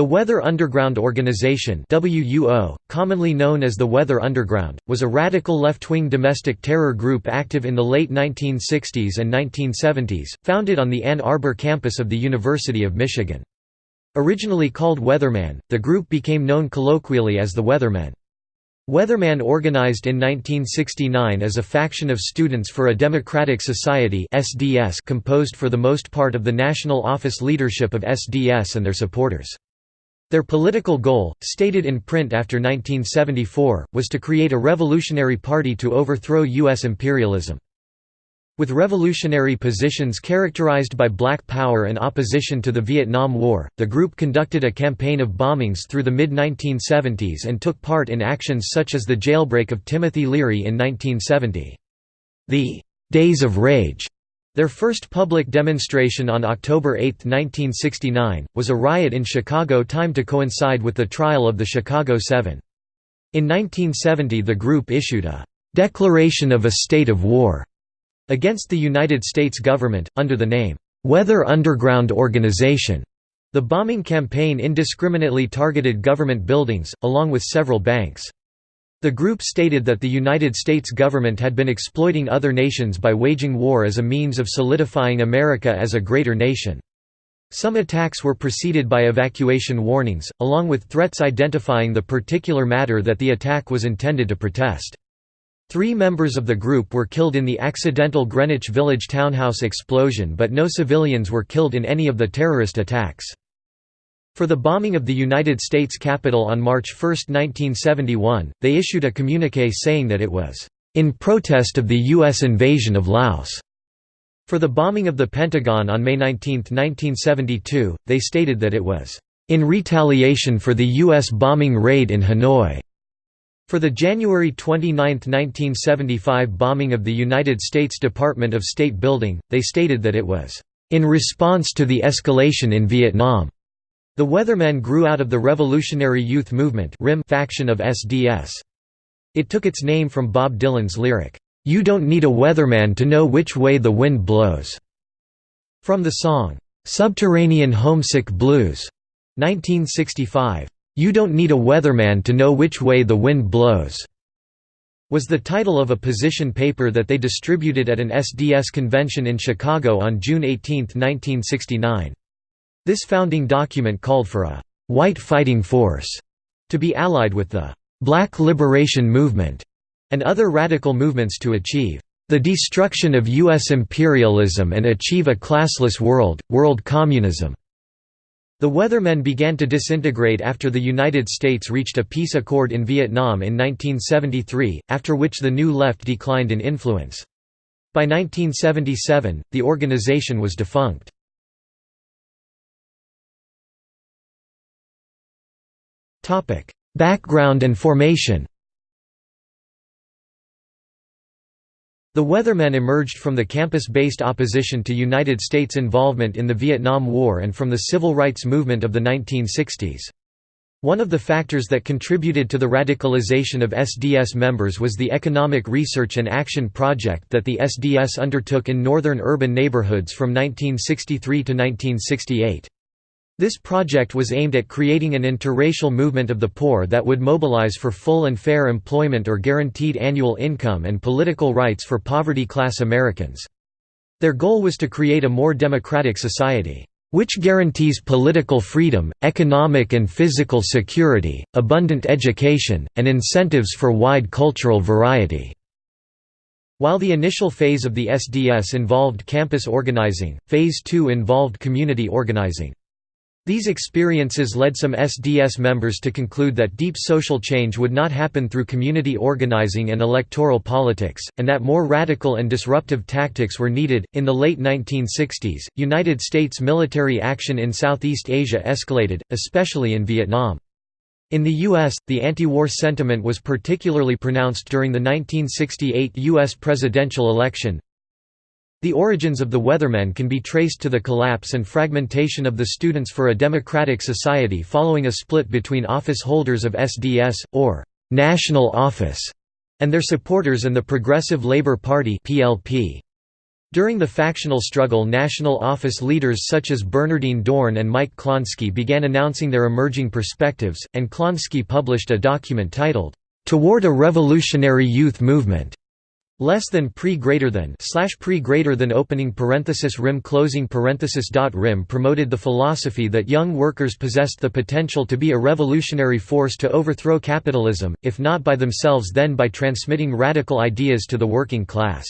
The Weather Underground Organization WUO, commonly known as the Weather Underground, was a radical left-wing domestic terror group active in the late 1960s and 1970s, founded on the Ann Arbor campus of the University of Michigan. Originally called Weatherman, the group became known colloquially as the Weathermen. Weatherman organized in 1969 as a faction of Students for a Democratic Society composed for the most part of the national office leadership of SDS and their supporters. Their political goal, stated in print after 1974, was to create a revolutionary party to overthrow U.S. imperialism. With revolutionary positions characterized by black power and opposition to the Vietnam War, the group conducted a campaign of bombings through the mid-1970s and took part in actions such as the jailbreak of Timothy Leary in 1970. The «Days of Rage» Their first public demonstration on October 8, 1969, was a riot in Chicago timed to coincide with the trial of the Chicago Seven. In 1970 the group issued a «declaration of a state of war» against the United States government, under the name, "'Weather Underground Organization'". The bombing campaign indiscriminately targeted government buildings, along with several banks. The group stated that the United States government had been exploiting other nations by waging war as a means of solidifying America as a greater nation. Some attacks were preceded by evacuation warnings, along with threats identifying the particular matter that the attack was intended to protest. Three members of the group were killed in the accidental Greenwich Village townhouse explosion but no civilians were killed in any of the terrorist attacks. For the bombing of the United States Capitol on March 1, 1971, they issued a communiqué saying that it was, "...in protest of the U.S. invasion of Laos." For the bombing of the Pentagon on May 19, 1972, they stated that it was, "...in retaliation for the U.S. bombing raid in Hanoi." For the January 29, 1975 bombing of the United States Department of State building, they stated that it was, "...in response to the escalation in Vietnam." The Weathermen grew out of the Revolutionary Youth Movement faction of SDS. It took its name from Bob Dylan's lyric, "'You don't need a weatherman to know which way the wind blows' from the song, "'Subterranean Homesick Blues' 1965. "'You don't need a weatherman to know which way the wind blows' was the title of a position paper that they distributed at an SDS convention in Chicago on June 18, 1969. This founding document called for a «white fighting force» to be allied with the «Black Liberation Movement» and other radical movements to achieve «the destruction of U.S. imperialism and achieve a classless world, world communism». The Weathermen began to disintegrate after the United States reached a peace accord in Vietnam in 1973, after which the New Left declined in influence. By 1977, the organization was defunct. Background and formation The Weathermen emerged from the campus-based opposition to United States involvement in the Vietnam War and from the civil rights movement of the 1960s. One of the factors that contributed to the radicalization of SDS members was the Economic Research and Action Project that the SDS undertook in northern urban neighborhoods from 1963 to 1968. This project was aimed at creating an interracial movement of the poor that would mobilize for full and fair employment or guaranteed annual income and political rights for poverty-class Americans. Their goal was to create a more democratic society, "...which guarantees political freedom, economic and physical security, abundant education, and incentives for wide cultural variety." While the initial phase of the SDS involved campus organizing, Phase 2 involved community organizing. These experiences led some SDS members to conclude that deep social change would not happen through community organizing and electoral politics, and that more radical and disruptive tactics were needed. In the late 1960s, United States military action in Southeast Asia escalated, especially in Vietnam. In the U.S., the anti-war sentiment was particularly pronounced during the 1968 U.S. presidential election, the origins of the Weathermen can be traced to the collapse and fragmentation of the Students for a Democratic Society following a split between office holders of SDS, or «national office», and their supporters and the Progressive Labour Party PLP. During the factional struggle national office leaders such as Bernardine Dohrn and Mike Klonsky began announcing their emerging perspectives, and Klonsky published a document titled, "'Toward a Revolutionary Youth Movement' less than pre greater than slash pre greater than opening parenthesis RYM closing parenthesis dot RYM promoted the philosophy that young workers possessed the potential to be a revolutionary force to overthrow capitalism, if not by themselves then by transmitting radical ideas to the working class.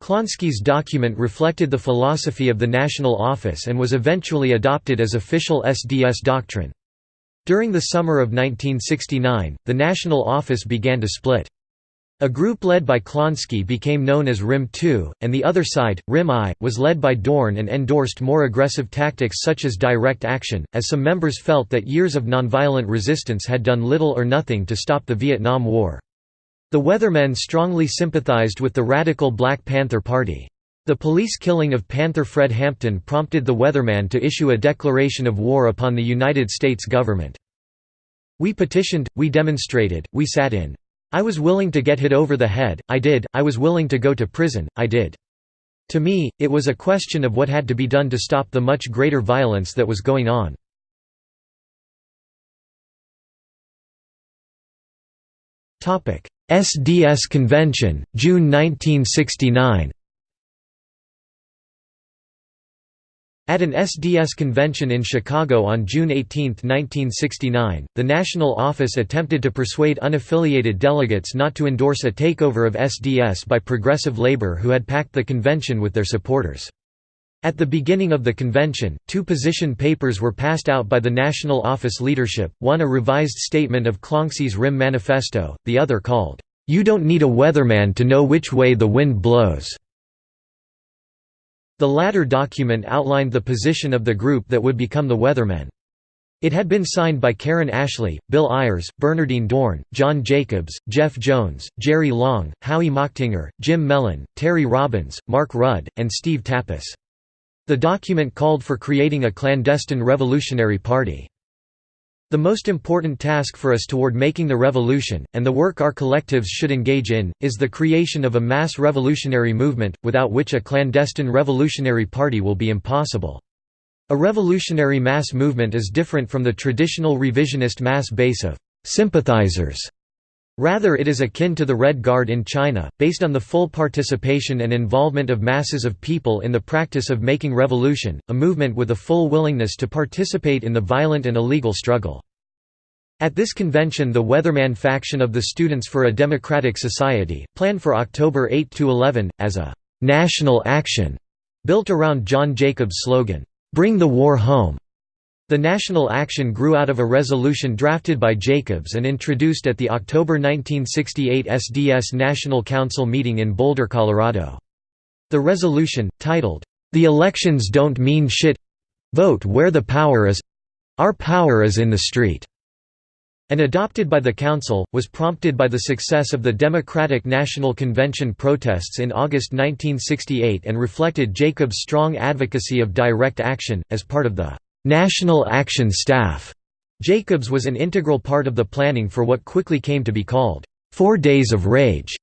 Klonsky's document reflected the philosophy of the National Office and was eventually adopted as official SDS doctrine. During the summer of 1969, the National Office began to split. A group led by Klonsky became known as RYM II, and the other side, RYM I, was led by Dohrn and endorsed more aggressive tactics such as direct action, as some members felt that years of nonviolent resistance had done little or nothing to stop the Vietnam War. The Weathermen strongly sympathized with the radical Black Panther Party. The police killing of Panther Fred Hampton prompted the Weatherman to issue a declaration of war upon the United States government. We petitioned, we demonstrated, we sat in I was willing to get hit over the head, I did, I was willing to go to prison, I did. To me, it was a question of what had to be done to stop the much greater violence that was going on. SDS Convention, June 1969 At an SDS convention in Chicago on June 18, 1969, the National Office attempted to persuade unaffiliated delegates not to endorse a takeover of SDS by Progressive Labor who had packed the convention with their supporters. At the beginning of the convention, two position papers were passed out by the National Office leadership, one a revised statement of Klonsky's RYM manifesto, the other called, "'You Don't Need a Weatherman to Know Which Way the Wind Blows' The latter document outlined the position of the group that would become the Weathermen. It had been signed by Karen Ashley, Bill Ayers, Bernardine Dohrn, John Jacobs, Jeff Jones, Jerry Long, Howie Machtinger, Jim Mellen, Terry Robbins, Mark Rudd, and Steve Tappis. The document called for creating a clandestine revolutionary party. The most important task for us toward making the revolution, and the work our collectives should engage in, is the creation of a mass revolutionary movement, without which a clandestine revolutionary party will be impossible. A revolutionary mass movement is different from the traditional revisionist mass base of sympathizers. Rather it is akin to the Red Guard in China, based on the full participation and involvement of masses of people in the practice of making revolution, a movement with a full willingness to participate in the violent and illegal struggle. At this convention the Weatherman faction of the Students for a Democratic Society, planned for October 8–11, as a «national action» built around John Jacobs' slogan, «Bring the war home». The national action grew out of a resolution drafted by Jacobs and introduced at the October 1968 SDS National Council meeting in Boulder, Colorado. The resolution, titled, "'The Elections Don't Mean Shit. Vote Where the Power Is. Our Power Is in the Street' and adopted by the Council, was prompted by the success of the Democratic National Convention protests in August 1968 and reflected Jacobs' strong advocacy of direct action, as part of the «National Action Staff». Jacobs was an integral part of the planning for what quickly came to be called Four Days of Rage.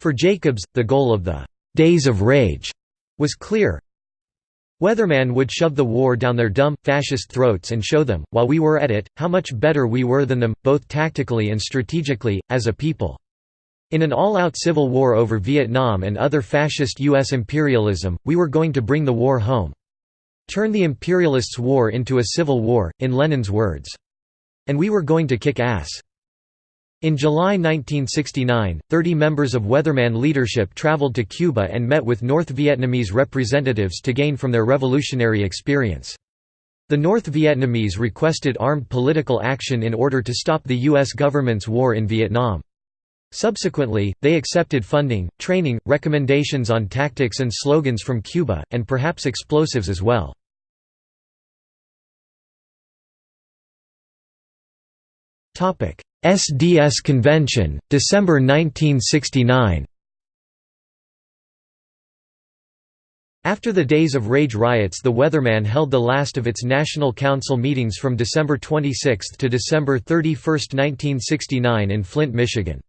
For Jacobs, the goal of the «Days of Rage» was clear, Weatherman would shove the war down their dumb, fascist throats and show them, while we were at it, how much better we were than them, both tactically and strategically, as a people. In an all-out civil war over Vietnam and other fascist U.S. imperialism, we were going to bring the war home. Turn the imperialists' war into a civil war, in Lenin's words. And we were going to kick ass. In July 1969, 30 members of Weatherman leadership traveled to Cuba and met with North Vietnamese representatives to gain from their revolutionary experience. The North Vietnamese requested armed political action in order to stop the U.S. government's war in Vietnam. Subsequently, they accepted funding, training, recommendations on tactics and slogans from Cuba, and perhaps explosives as well. SDS Convention, December 1969 After the Days of Rage riots the Weatherman held the last of its National Council meetings from December 26 to December 31, 1969 in Flint, Michigan.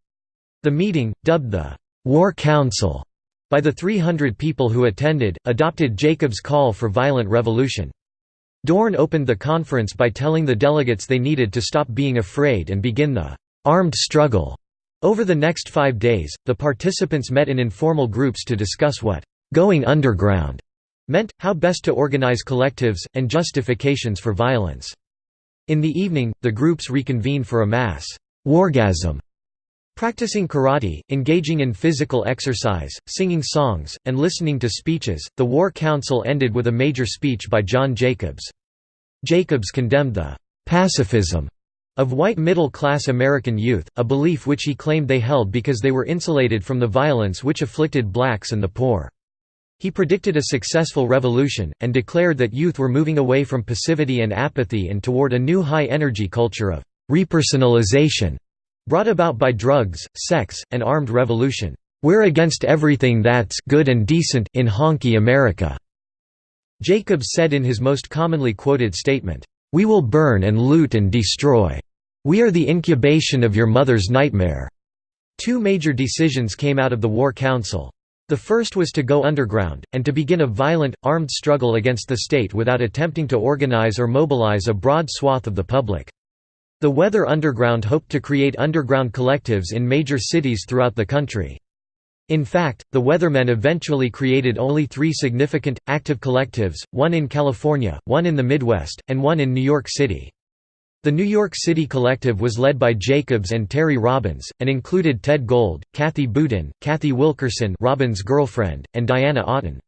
The meeting, dubbed the «War Council», by the 300 people who attended, adopted Jacob's call for violent revolution. Dohrn opened the conference by telling the delegates they needed to stop being afraid and begin the armed struggle. Over the next five days, the participants met in informal groups to discuss what going underground meant, how best to organize collectives, and justifications for violence. In the evening, the groups reconvened for a mass wargasm Practicing karate, engaging in physical exercise, singing songs, and listening to speeches, the War Council ended with a major speech by John Jacobs. Jacobs condemned the «pacifism» of white middle-class American youth, a belief which he claimed they held because they were insulated from the violence which afflicted blacks and the poor. He predicted a successful revolution, and declared that youth were moving away from passivity and apathy and toward a new high-energy culture of «repersonalization» Brought about by drugs, sex, and armed revolution. We're against everything that's good and decent in honky America. Jacobs said in his most commonly quoted statement, We will burn and loot and destroy. We are the incubation of your mother's nightmare. Two major decisions came out of the War Council. The first was to go underground, and to begin a violent, armed struggle against the state without attempting to organize or mobilize a broad swath of the public. The Weather Underground hoped to create underground collectives in major cities throughout the country. In fact, the Weathermen eventually created only three significant, active collectives, one in California, one in the Midwest, and one in New York City. The New York City collective was led by Jacobs and Terry Robbins, and included Ted Gold, Kathy Boudin, Cathy Wilkerson Robbins' girlfriend, and Diana Oughton.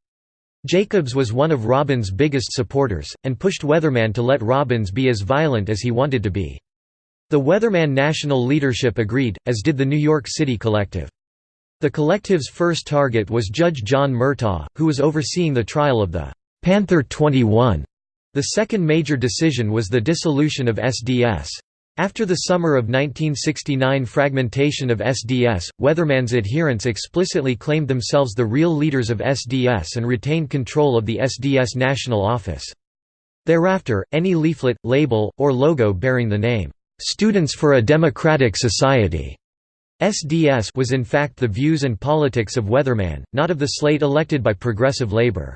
Jacobs was one of Robbins' biggest supporters, and pushed Weatherman to let Robbins be as violent as he wanted to be. The Weatherman national leadership agreed, as did the New York City collective. The collective's first target was Judge John Murtagh, who was overseeing the trial of the Panther 21. The second major decision was the dissolution of SDS. After the summer of 1969 fragmentation of SDS, Weatherman's adherents explicitly claimed themselves the real leaders of SDS and retained control of the SDS national office. Thereafter, any leaflet, label, or logo bearing the name, "'Students for a Democratic Society' SDS was in fact the views and politics of Weatherman, not of the slate elected by Progressive Labor.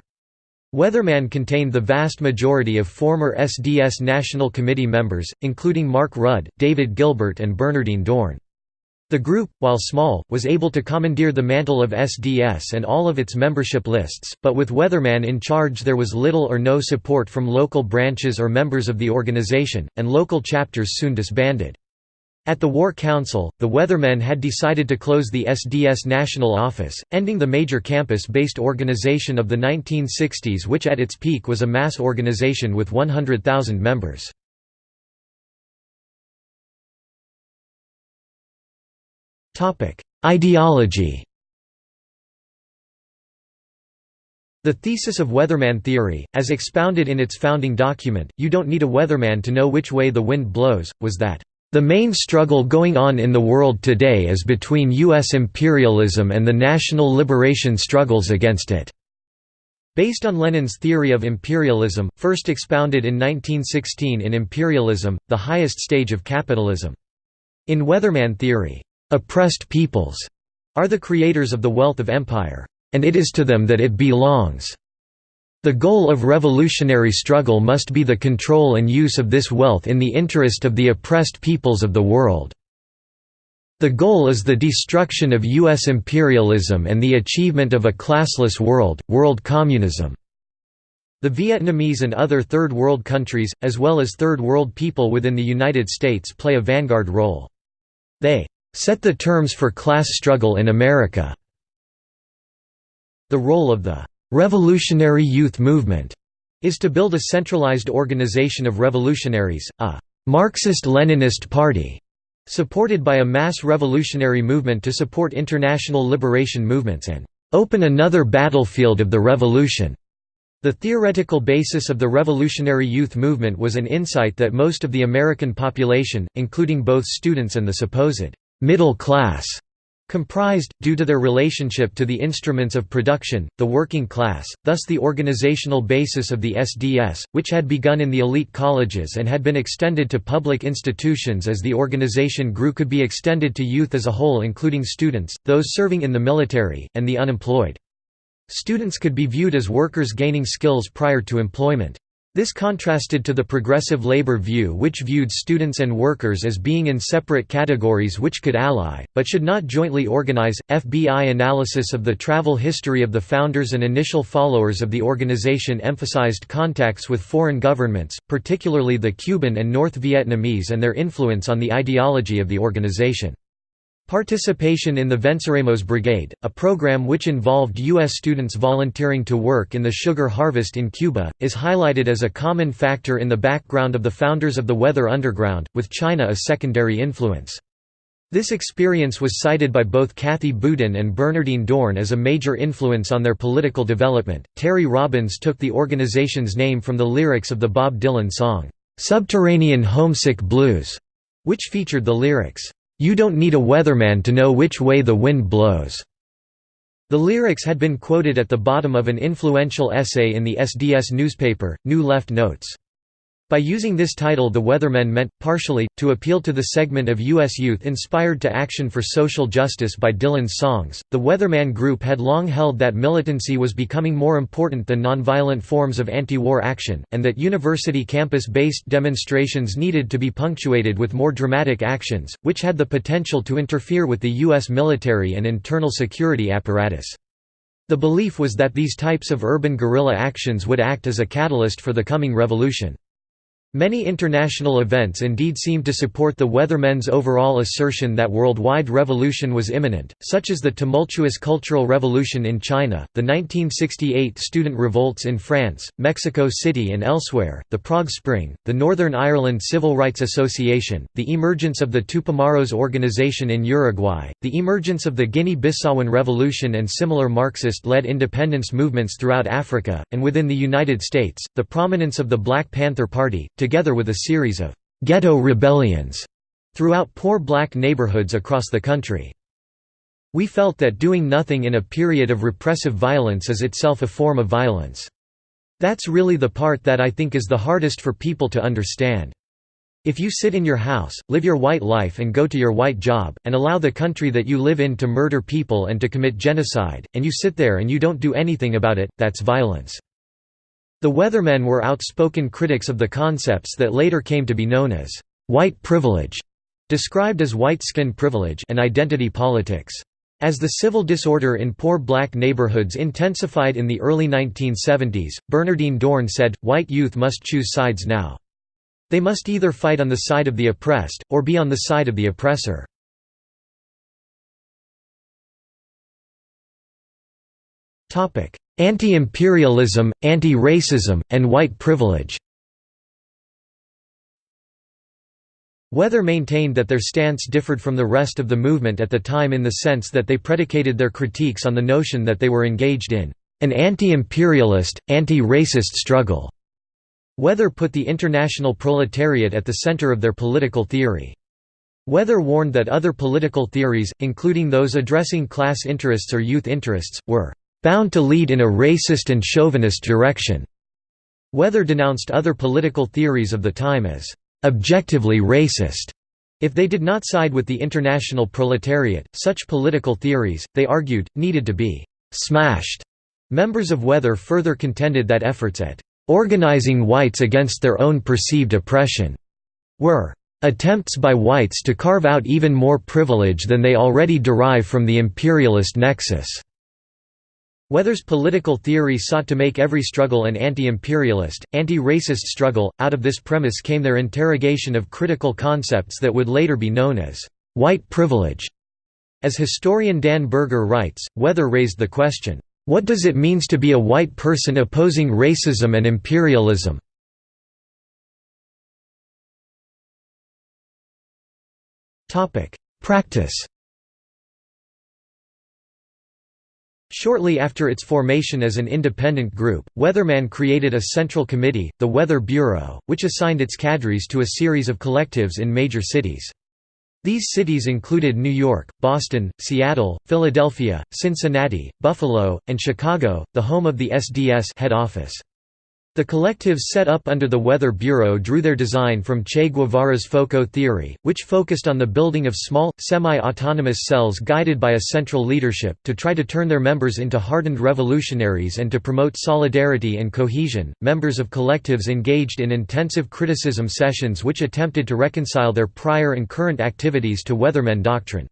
Weatherman contained the vast majority of former SDS National Committee members, including Mark Rudd, David Gilbert and Bernardine Dohrn. The group, while small, was able to commandeer the mantle of SDS and all of its membership lists, but with Weatherman in charge there was little or no support from local branches or members of the organization, and local chapters soon disbanded. At the War Council, the Weathermen had decided to close the SDS national office, ending the major campus-based organization of the 1960s which at its peak was a mass organization with 100,000 members. Ideology The thesis of weatherman theory, as expounded in its founding document, You Don't Need a Weatherman to Know Which Way the Wind Blows, was that, "...the main struggle going on in the world today is between U.S. imperialism and the national liberation struggles against it." Based on Lenin's theory of imperialism, first expounded in 1916 in Imperialism, the Highest Stage of Capitalism. In Weatherman theory, Oppressed peoples are the creators of the wealth of empire, and it is to them that it belongs. The goal of revolutionary struggle must be the control and use of this wealth in the interest of the oppressed peoples of the world. The goal is the destruction of U.S. imperialism and the achievement of a classless world, world communism. The Vietnamese and other Third World countries, as well as Third World people within the United States play a vanguard role. They set the terms for class struggle in America. The role of the revolutionary youth movement is to build a centralized organization of revolutionaries, a Marxist-Leninist party, supported by a mass revolutionary movement to support international liberation movements and open another battlefield of the revolution. The theoretical basis of the revolutionary youth movement was an insight that most of the American population, including both students and the supposed middle class comprised, due to their relationship to the instruments of production, the working class, thus the organizational basis of the SDS, which had begun in the elite colleges and had been extended to public institutions as the organization grew could be extended to youth as a whole including students, those serving in the military, and the unemployed. Students could be viewed as workers gaining skills prior to employment. This contrasted to the progressive labor view which viewed students and workers as being in separate categories which could ally, but should not jointly organize. FBI analysis of the travel history of the founders and initial followers of the organization emphasized contacts with foreign governments, particularly the Cuban and North Vietnamese and their influence on the ideology of the organization. Participation in the Venceremos Brigade, a program which involved U.S. students volunteering to work in the sugar harvest in Cuba, is highlighted as a common factor in the background of the founders of the Weather Underground, with China a secondary influence. This experience was cited by both Kathy Boudin and Bernardine Dohrn as a major influence on their political development. Terry Robbins took the organization's name from the lyrics of the Bob Dylan song, Subterranean Homesick Blues, which featured the lyrics, you don't need a weatherman to know which way the wind blows." The lyrics had been quoted at the bottom of an influential essay in the SDS newspaper, New Left Notes. By using this title the Weathermen meant, partially, to appeal to the segment of U.S. youth inspired to action for social justice by Dylan's songs. The Weatherman group had long held that militancy was becoming more important than nonviolent forms of anti-war action, and that university campus-based demonstrations needed to be punctuated with more dramatic actions, which had the potential to interfere with the U.S. military and internal security apparatus. The belief was that these types of urban guerrilla actions would act as a catalyst for the coming revolution. Many international events indeed seemed to support the Weathermen's overall assertion that worldwide revolution was imminent, such as the tumultuous Cultural Revolution in China, the 1968 student revolts in France, Mexico City and elsewhere, the Prague Spring, the Northern Ireland Civil Rights Association, the emergence of the Tupamaros organization in Uruguay, the emergence of the Guinea-Bissauan Revolution and similar Marxist-led independence movements throughout Africa, and within the United States, the prominence of the Black Panther Party, together with a series of «ghetto rebellions» throughout poor black neighborhoods across the country. We felt that doing nothing in a period of repressive violence is itself a form of violence. That's really the part that I think is the hardest for people to understand. If you sit in your house, live your white life and go to your white job, and allow the country that you live in to murder people and to commit genocide, and you sit there and you don't do anything about it, that's violence. The Weathermen were outspoken critics of the concepts that later came to be known as white privilege, described as white skin privilege and identity politics. As the civil disorder in poor black neighborhoods intensified in the early 1970s, Bernardine Dohrn said, white youth must choose sides now. They must either fight on the side of the oppressed, or be on the side of the oppressor. Anti-imperialism, anti-racism, and white privilege Weather maintained that their stance differed from the rest of the movement at the time in the sense that they predicated their critiques on the notion that they were engaged in an anti-imperialist, anti-racist struggle. Weather put the international proletariat at the center of their political theory. Weather warned that other political theories, including those addressing class interests or youth interests, were bound to lead in a racist and chauvinist direction. Weather denounced other political theories of the time as objectively racist. If they did not side with the international proletariat, such political theories, they argued, needed to be smashed. Members of Weather further contended that efforts at organizing whites against their own perceived oppression were attempts by whites to carve out even more privilege than they already derive from the imperialist nexus. Weather's political theory sought to make every struggle an anti-imperialist, anti-racist struggle. Out of this premise came their interrogation of critical concepts that would later be known as white privilege. As historian Dan Berger writes, Weather raised the question, "What does it means to be a white person opposing racism and imperialism?" Topic: Practice Shortly after its formation as an independent group, Weatherman created a central committee, the Weather Bureau, which assigned its cadres to a series of collectives in major cities. These cities included New York, Boston, Seattle, Philadelphia, Cincinnati, Buffalo, and Chicago, the home of the SDS head office. The collectives set up under the Weather Bureau drew their design from Che Guevara's FOCO theory, which focused on the building of small, semi-autonomous cells guided by a central leadership, to try to turn their members into hardened revolutionaries and to promote solidarity and cohesion. Members of collectives engaged in intensive criticism sessions which attempted to reconcile their prior and current activities to Weathermen doctrine.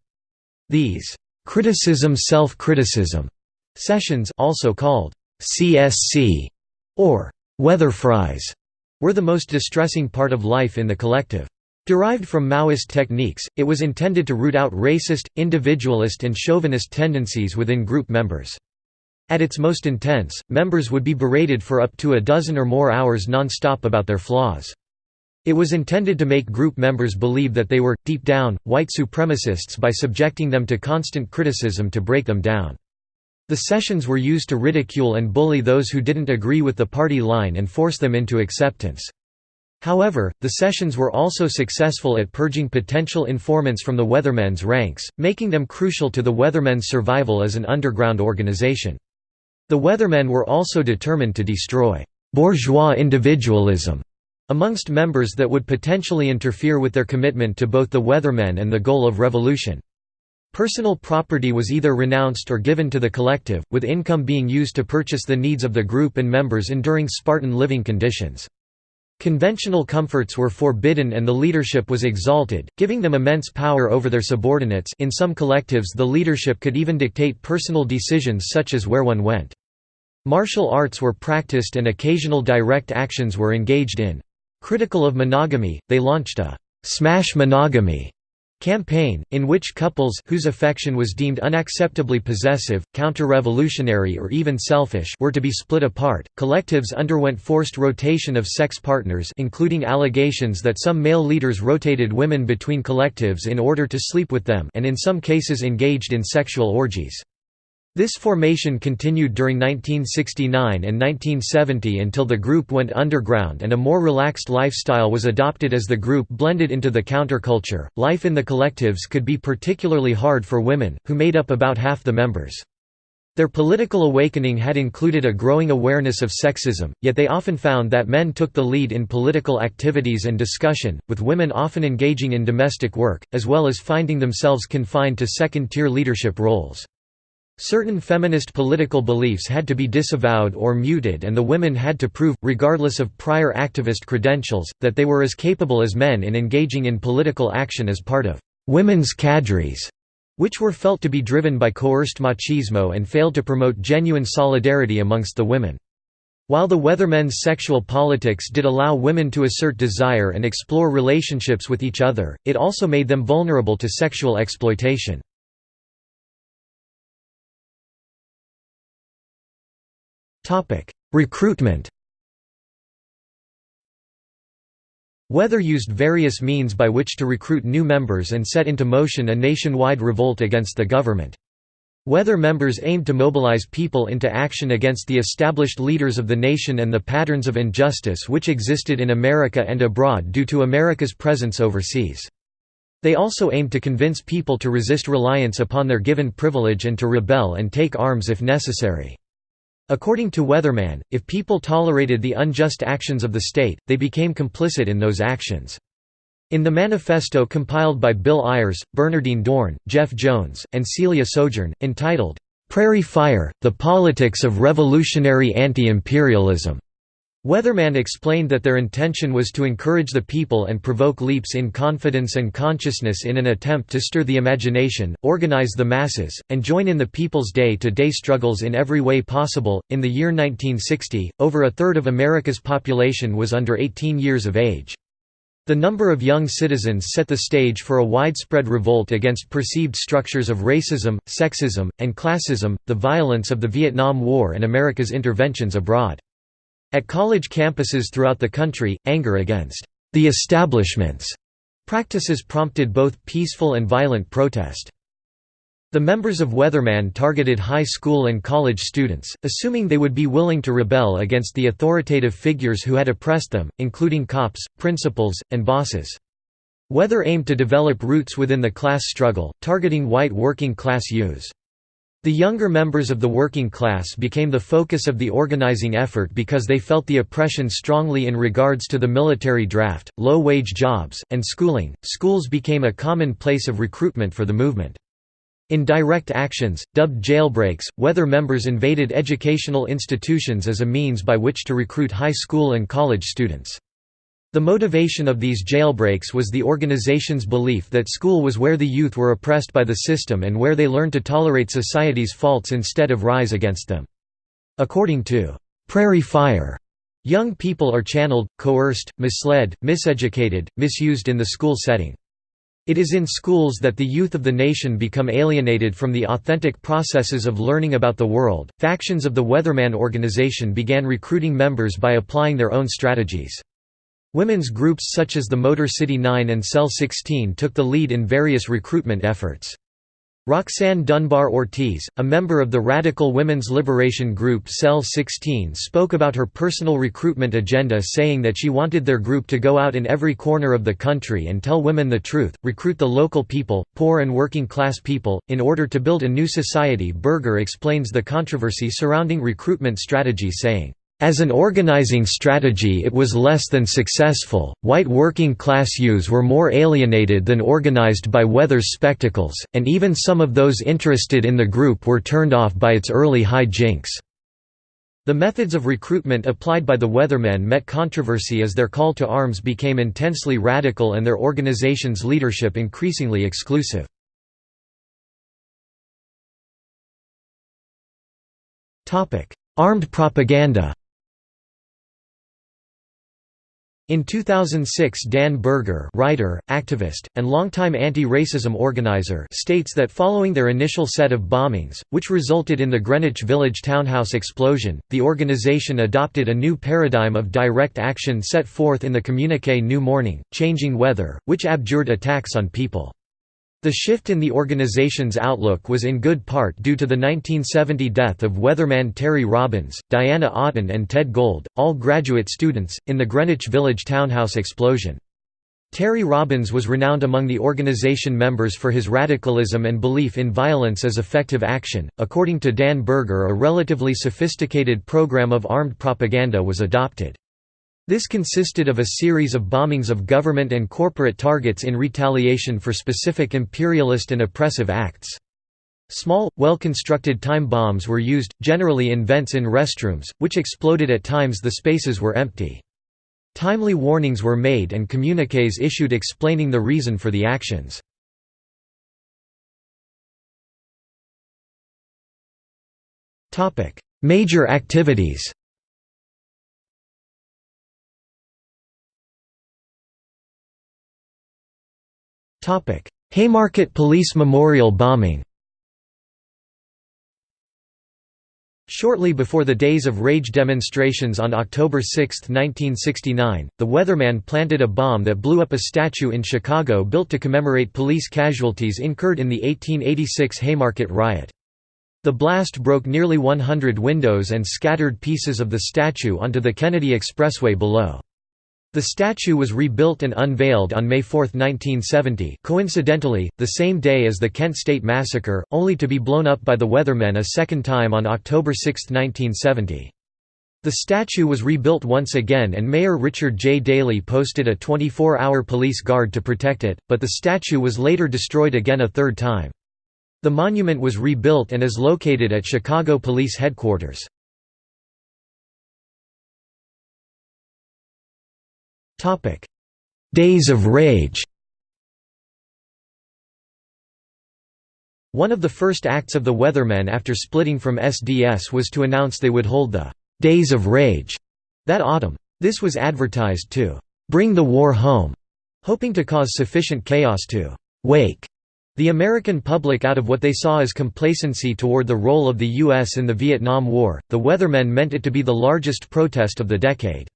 These criticism self-criticism sessions also called CSC or Weatherfries were the most distressing part of life in the collective. Derived from Maoist techniques, it was intended to root out racist, individualist and chauvinist tendencies within group members. At its most intense, members would be berated for up to a dozen or more hours non-stop about their flaws. It was intended to make group members believe that they were, deep down, white supremacists by subjecting them to constant criticism to break them down. The sessions were used to ridicule and bully those who didn't agree with the party line and force them into acceptance. However, the sessions were also successful at purging potential informants from the Weathermen's ranks, making them crucial to the Weathermen's survival as an underground organization. The Weathermen were also determined to destroy «bourgeois individualism» amongst members that would potentially interfere with their commitment to both the Weathermen and the goal of revolution. Personal property was either renounced or given to the collective, with income being used to purchase the needs of the group and members enduring Spartan living conditions. Conventional comforts were forbidden and the leadership was exalted, giving them immense power over their subordinates in some collectives the leadership could even dictate personal decisions such as where one went. Martial arts were practiced and occasional direct actions were engaged in. Critical of monogamy, they launched a «smash monogamy» campaign, in which couples whose affection was deemed unacceptably possessive, counter-revolutionary or even selfish were to be split apart. Collectives underwent forced rotation of sex partners including allegations that some male leaders rotated women between collectives in order to sleep with them and in some cases engaged in sexual orgies. This formation continued during 1969 and 1970 until the group went underground and a more relaxed lifestyle was adopted as the group blended into the counterculture. Life in the collectives could be particularly hard for women, who made up about half the members. Their political awakening had included a growing awareness of sexism, yet they often found that men took the lead in political activities and discussion, with women often engaging in domestic work, as well as finding themselves confined to second-tier leadership roles. Certain feminist political beliefs had to be disavowed or muted and the women had to prove, regardless of prior activist credentials, that they were as capable as men in engaging in political action as part of «women's cadres», which were felt to be driven by coerced machismo and failed to promote genuine solidarity amongst the women. While the Weathermen's sexual politics did allow women to assert desire and explore relationships with each other, it also made them vulnerable to sexual exploitation. Recruitment Weather used various means by which to recruit new members and set into motion a nationwide revolt against the government. Weather members aimed to mobilize people into action against the established leaders of the nation and the patterns of injustice which existed in America and abroad due to America's presence overseas. They also aimed to convince people to resist reliance upon their given privilege and to rebel and take arms if necessary. According to Weatherman, if people tolerated the unjust actions of the state, they became complicit in those actions. In the manifesto compiled by Bill Ayers, Bernardine Dohrn, Jeff Jones, and Celia Sojourn, entitled, "'Prairie Fire, The Politics of Revolutionary Anti-Imperialism' Weatherman explained that their intention was to encourage the people and provoke leaps in confidence and consciousness in an attempt to stir the imagination, organize the masses, and join in the people's day to day struggles in every way possible. In the year 1960, over a third of America's population was under 18 years of age. The number of young citizens set the stage for a widespread revolt against perceived structures of racism, sexism, and classism, the violence of the Vietnam War, and America's interventions abroad. At college campuses throughout the country, anger against the establishments practices prompted both peaceful and violent protest. The members of Weatherman targeted high school and college students, assuming they would be willing to rebel against the authoritative figures who had oppressed them, including cops, principals, and bosses. Weather aimed to develop roots within the class struggle, targeting white working class youths. The younger members of the working class became the focus of the organizing effort because they felt the oppression strongly in regards to the military draft, low-wage jobs, and schooling. Schools became a common place of recruitment for the movement. In direct actions, dubbed jailbreaks, Weather members invaded educational institutions as a means by which to recruit high school and college students. The motivation of these jailbreaks was the organization's belief that school was where the youth were oppressed by the system and where they learned to tolerate society's faults instead of rise against them. According to Prairie Fire, young people are channeled, coerced, misled, miseducated, misused in the school setting. It is in schools that the youth of the nation become alienated from the authentic processes of learning about the world. Factions of the Weatherman organization began recruiting members by applying their own strategies. Women's groups such as the Motor City 9 and Cell 16 took the lead in various recruitment efforts. Roxanne Dunbar Ortiz, a member of the radical women's liberation group Cell 16 spoke about her personal recruitment agenda saying that she wanted their group to go out in every corner of the country and tell women the truth, recruit the local people, poor and working class people, in order to build a new society Berger explains the controversy surrounding recruitment strategy saying, as an organizing strategy it was less than successful, white working-class youths were more alienated than organized by Weather's spectacles, and even some of those interested in the group were turned off by its early high jinks. The methods of recruitment applied by the Weathermen met controversy as their call to arms became intensely radical and their organization's leadership increasingly exclusive. Armed propaganda In 2006 Dan Berger writer, activist, and longtime anti-racism organizer states that following their initial set of bombings, which resulted in the Greenwich Village townhouse explosion, the organization adopted a new paradigm of direct action set forth in the communiqué New Morning, Changing Weather, which abjured attacks on people. The shift in the organization's outlook was in good part due to the 1970 death of weatherman Terry Robbins, Diana Oughton and Ted Gold, all graduate students, in the Greenwich Village townhouse explosion. Terry Robbins was renowned among the organization members for his radicalism and belief in violence as effective action. According to Dan Berger, a relatively sophisticated program of armed propaganda was adopted. This consisted of a series of bombings of government and corporate targets in retaliation for specific imperialist and oppressive acts. Small, well-constructed time bombs were used, generally in vents in restrooms, which exploded at times the spaces were empty. Timely warnings were made and communiques issued explaining the reason for the actions. Major activities Haymarket Police Memorial bombing Shortly before the Days of Rage demonstrations on October 6, 1969, the Weatherman planted a bomb that blew up a statue in Chicago built to commemorate police casualties incurred in the 1886 Haymarket riot. The blast broke nearly 100 windows and scattered pieces of the statue onto the Kennedy Expressway below. The statue was rebuilt and unveiled on May 4, 1970 coincidentally, the same day as the Kent State Massacre, only to be blown up by the Weathermen a second time on October 6, 1970. The statue was rebuilt once again and Mayor Richard J. Daley posted a 24-hour police guard to protect it, but the statue was later destroyed again a third time. The monument was rebuilt and is located at Chicago Police Headquarters. Topic: Days of Rage. One of the first acts of the Weathermen after splitting from SDS was to announce they would hold the Days of Rage that autumn. This was advertised to bring the war home, hoping to cause sufficient chaos to wake the American public out of what they saw as complacency toward the role of the U.S. in the Vietnam War. The Weathermen meant it to be the largest protest of the decade.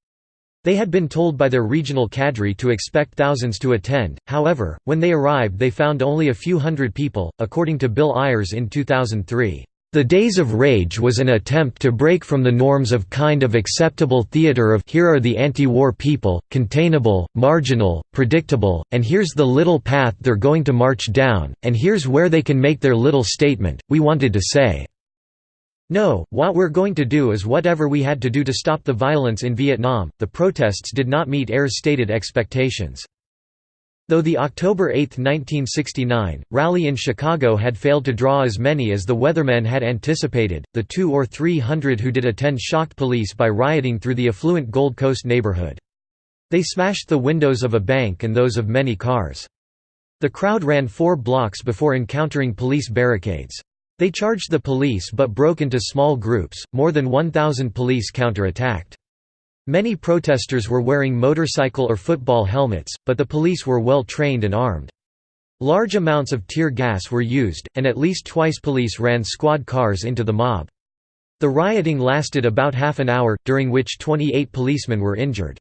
They had been told by their regional cadre to expect thousands to attend, however, when they arrived they found only a few hundred people, according to Bill Ayers in 2003. The Days of Rage was an attempt to break from the norms of kind of acceptable theater of here are the anti-war people, containable, marginal, predictable, and here's the little path they're going to march down, and here's where they can make their little statement, we wanted to say. No, what we're going to do is whatever we had to do to stop the violence in Vietnam. The protests did not meet AIR's stated expectations. Though the October 8, 1969, rally in Chicago had failed to draw as many as the weathermen had anticipated, the two or three hundred who did attend shocked police by rioting through the affluent Gold Coast neighborhood. They smashed the windows of a bank and those of many cars. The crowd ran four blocks before encountering police barricades. They charged the police but broke into small groups, more than 1,000 police counterattacked. Many protesters were wearing motorcycle or football helmets, but the police were well trained and armed. Large amounts of tear gas were used, and at least twice police ran squad cars into the mob. The rioting lasted about half an hour, during which 28 policemen were injured.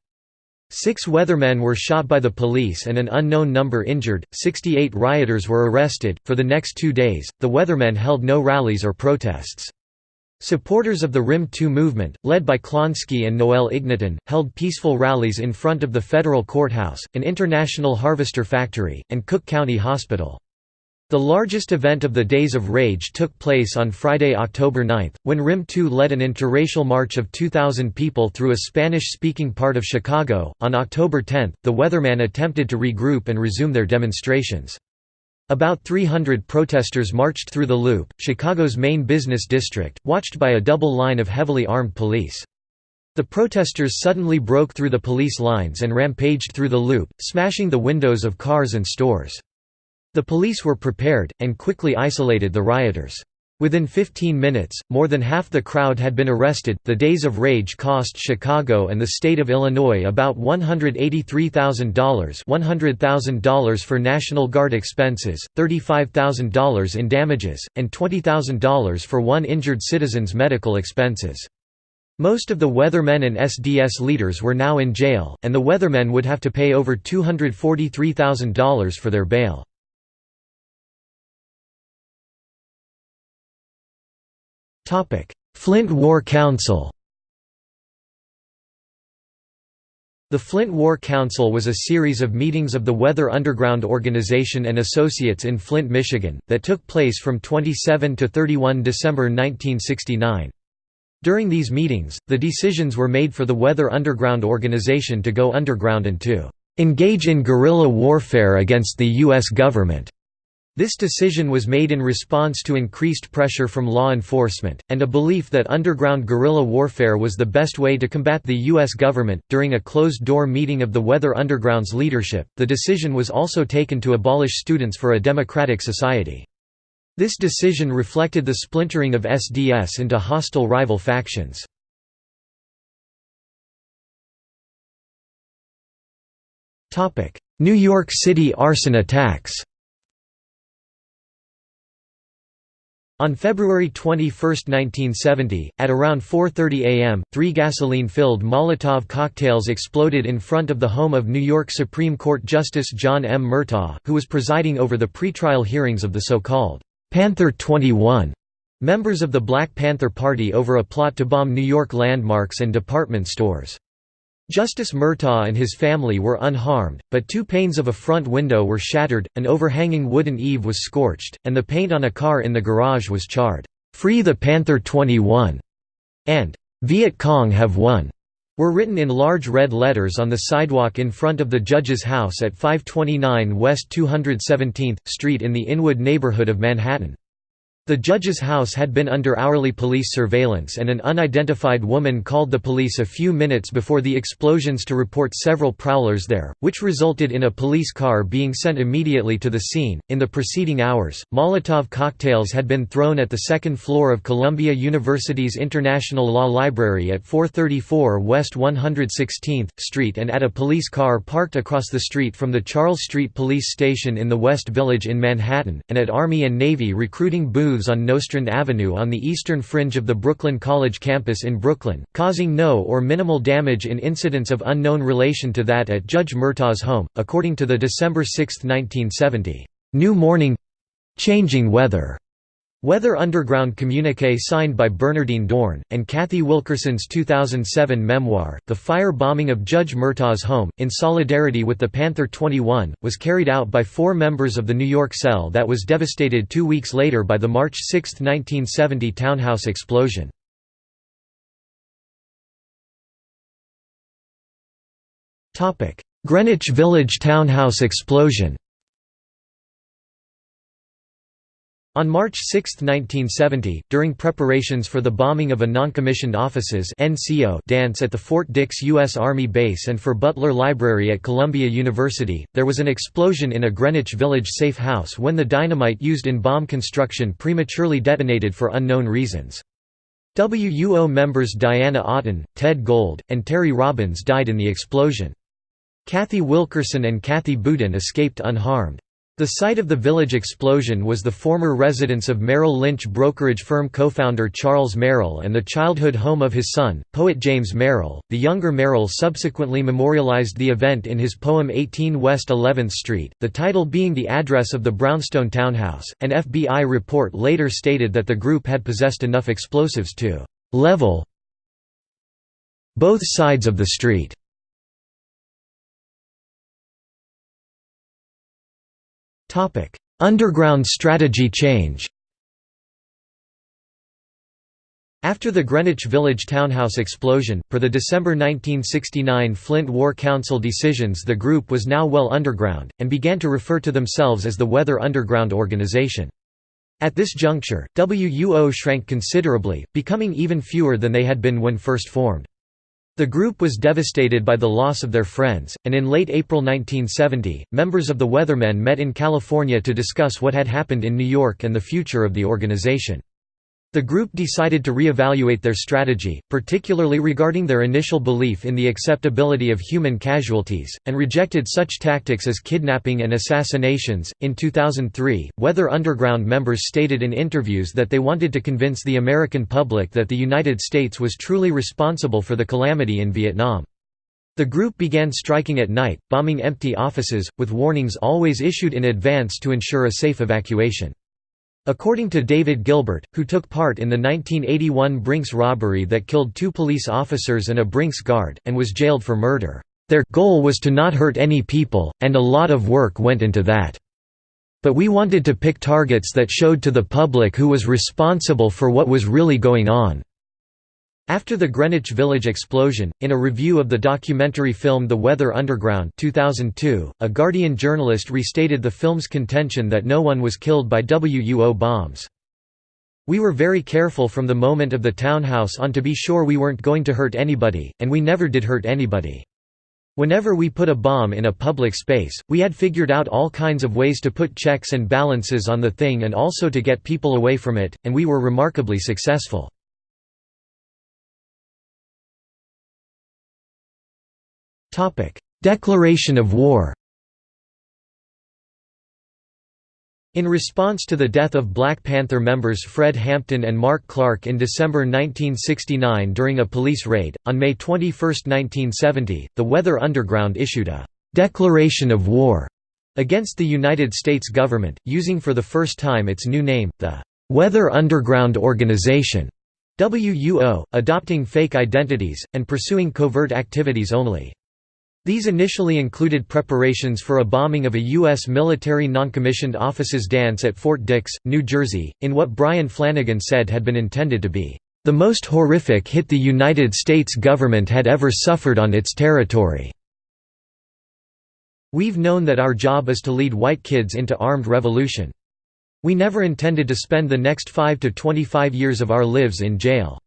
Six weathermen were shot by the police and an unknown number injured, 68 rioters were arrested. For the next two days, the weathermen held no rallies or protests. Supporters of the RYM 2 movement, led by Klonsky and Noel Ignatin, held peaceful rallies in front of the federal courthouse, an international harvester factory, and Cook County Hospital. The largest event of the Days of Rage took place on Friday, October 9, when RYM 2 led an interracial march of 2,000 people through a Spanish speaking part of Chicago. On October 10, the Weathermen attempted to regroup and resume their demonstrations. About 300 protesters marched through the Loop, Chicago's main business district, watched by a double line of heavily armed police. The protesters suddenly broke through the police lines and rampaged through the Loop, smashing the windows of cars and stores. The police were prepared, and quickly isolated the rioters. Within 15 minutes, more than half the crowd had been arrested. The Days of Rage cost Chicago and the state of Illinois about $183,000 $100,000 for National Guard expenses, $35,000 in damages, and $20,000 for one injured citizen's medical expenses. Most of the Weathermen and SDS leaders were now in jail, and the Weathermen would have to pay over $243,000 for their bail. Flint War Council The Flint War Council was a series of meetings of the Weather Underground Organization and Associates in Flint, Michigan, that took place from 27 to 31 December 1969. During these meetings, the decisions were made for the Weather Underground Organization to go underground and to "...engage in guerrilla warfare against the U.S. government." This decision was made in response to increased pressure from law enforcement, and a belief that underground guerrilla warfare was the best way to combat the U.S. government. During a closed door meeting of the Weather Underground's leadership, the decision was also taken to abolish Students for a Democratic Society. This decision reflected the splintering of SDS into hostile rival factions. New York City arson attacks On February 21, 1970, at around 4.30 am, three gasoline-filled Molotov cocktails exploded in front of the home of New York Supreme Court Justice John M. Murtagh, who was presiding over the pretrial hearings of the so-called «Panther 21» members of the Black Panther Party over a plot to bomb New York landmarks and department stores. Justice Murtagh and his family were unharmed, but two panes of a front window were shattered, an overhanging wooden eave was scorched, and the paint on a car in the garage was charred. "'Free the Panther 21' and "'Viet Cong have won' were written in large red letters on the sidewalk in front of the judge's house at 529 West 217th Street in the Inwood neighborhood of Manhattan. The judge's house had been under hourly police surveillance and an unidentified woman called the police a few minutes before the explosions to report several prowlers there, which resulted in a police car being sent immediately to the scene. In the preceding hours, Molotov cocktails had been thrown at the second floor of Columbia University's International Law Library at 434 West 116th Street and at a police car parked across the street from the Charles Street Police Station in the West Village in Manhattan, and at Army and Navy recruiting booths booths on Nostrand Avenue on the eastern fringe of the Brooklyn College campus in Brooklyn, causing no or minimal damage in incidents of unknown relation to that at Judge Murtagh's home, according to the December 6, 1970, "'New Morning. Changing Weather' Weather Underground communique signed by Bernardine Dohrn, and Cathy Wilkerson's 2007 memoir, The Fire Bombing of Judge Murtagh's Home, in solidarity with the Panther 21, was carried out by four members of the New York cell that was devastated two weeks later by the March 6, 1970 townhouse explosion. Greenwich Village townhouse explosion On March 6, 1970, during preparations for the bombing of a noncommissioned officers dance at the Fort Dix U.S. Army Base and for Butler Library at Columbia University, there was an explosion in a Greenwich Village safe house when the dynamite used in bomb construction prematurely detonated for unknown reasons. WUO members Diana Oughton, Ted Gold, and Terry Robbins died in the explosion. Cathy Wilkerson and Kathy Boudin escaped unharmed. The site of the village explosion was the former residence of Merrill Lynch brokerage firm co-founder Charles Merrill and the childhood home of his son, poet James Merrill. The younger Merrill subsequently memorialized the event in his poem 18 West 11th Street, the title being the address of the brownstone townhouse. An FBI report later stated that the group had possessed enough explosives to level both sides of the street. Underground strategy change After the Greenwich Village townhouse explosion, per the December 1969 Flint War Council decisions the group was now well underground, and began to refer to themselves as the Weather Underground Organization. At this juncture, WUO shrank considerably, becoming even fewer than they had been when first formed. The group was devastated by the loss of their friends, and in late April 1970, members of the Weathermen met in California to discuss what had happened in New York and the future of the organization. The group decided to re-evaluate their strategy, particularly regarding their initial belief in the acceptability of human casualties, and rejected such tactics as kidnapping and assassinations. In 2003, Weather Underground members stated in interviews that they wanted to convince the American public that the United States was truly responsible for the calamity in Vietnam. The group began striking at night, bombing empty offices, with warnings always issued in advance to ensure a safe evacuation. According to David Gilbert, who took part in the 1981 Brinks robbery that killed two police officers and a Brinks guard, and was jailed for murder, "...their goal was to not hurt any people, and a lot of work went into that. But we wanted to pick targets that showed to the public who was responsible for what was really going on." After the Greenwich Village explosion, in a review of the documentary film The Weather Underground 2002, a Guardian journalist restated the film's contention that no one was killed by WUO bombs. We were very careful from the moment of the townhouse on to be sure we weren't going to hurt anybody, and we never did hurt anybody. Whenever we put a bomb in a public space, we had figured out all kinds of ways to put checks and balances on the thing and also to get people away from it, and we were remarkably successful. Declaration of war In response to the death of Black Panther members Fred Hampton and Mark Clark in December 1969 during a police raid, on May 21, 1970, the Weather Underground issued a «declaration of war» against the United States government, using for the first time its new name, the «Weather Underground Organization» WUO, adopting fake identities, and pursuing covert activities only. These initially included preparations for a bombing of a U.S. military noncommissioned officers' dance at Fort Dix, New Jersey, in what Brian Flanagan said had been intended to be, "...the most horrific hit the United States government had ever suffered on its territory." We've known that our job is to lead white kids into armed revolution. We never intended to spend the next 5 to 25 years of our lives in jail.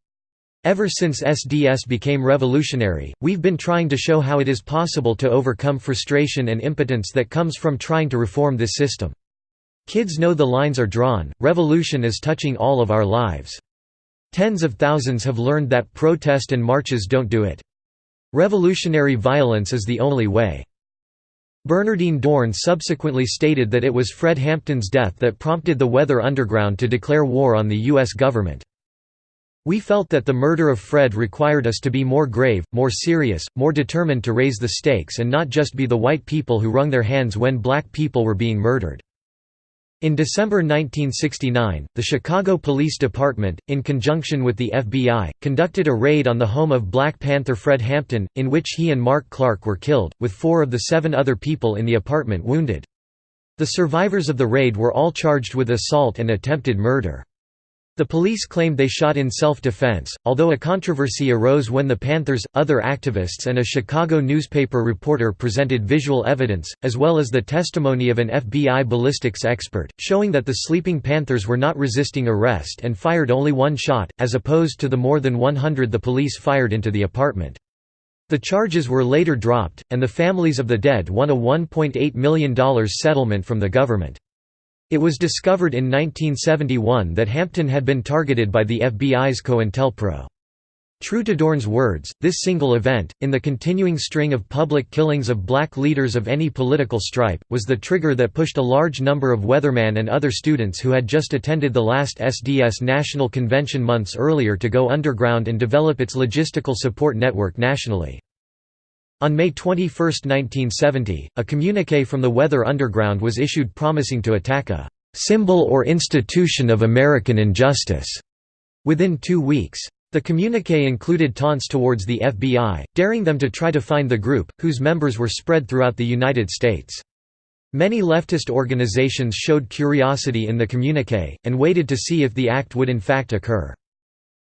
Ever since SDS became revolutionary, we've been trying to show how it is possible to overcome frustration and impotence that comes from trying to reform this system. Kids know the lines are drawn, revolution is touching all of our lives. Tens of thousands have learned that protest and marches don't do it. Revolutionary violence is the only way. Bernardine Dohrn subsequently stated that it was Fred Hampton's death that prompted the Weather Underground to declare war on the U.S. government. We felt that the murder of Fred required us to be more grave, more serious, more determined to raise the stakes and not just be the white people who wrung their hands when black people were being murdered. In December 1969, the Chicago Police Department, in conjunction with the FBI, conducted a raid on the home of Black Panther Fred Hampton, in which he and Mark Clark were killed, with four of the seven other people in the apartment wounded. The survivors of the raid were all charged with assault and attempted murder. The police claimed they shot in self-defense, although a controversy arose when the Panthers, other activists and a Chicago newspaper reporter presented visual evidence, as well as the testimony of an FBI ballistics expert, showing that the sleeping Panthers were not resisting arrest and fired only one shot, as opposed to the more than 100 the police fired into the apartment. The charges were later dropped, and the families of the dead won a $1.8 million settlement from the government. It was discovered in 1971 that Hampton had been targeted by the FBI's COINTELPRO. True to Dohrn's words, this single event, in the continuing string of public killings of black leaders of any political stripe, was the trigger that pushed a large number of Weatherman and other students who had just attended the last SDS National Convention months earlier to go underground and develop its logistical support network nationally. On May 21, 1970, a communique from the Weather Underground was issued promising to attack a "...symbol or institution of American injustice." Within two weeks. The communique included taunts towards the FBI, daring them to try to find the group, whose members were spread throughout the United States. Many leftist organizations showed curiosity in the communique, and waited to see if the act would in fact occur.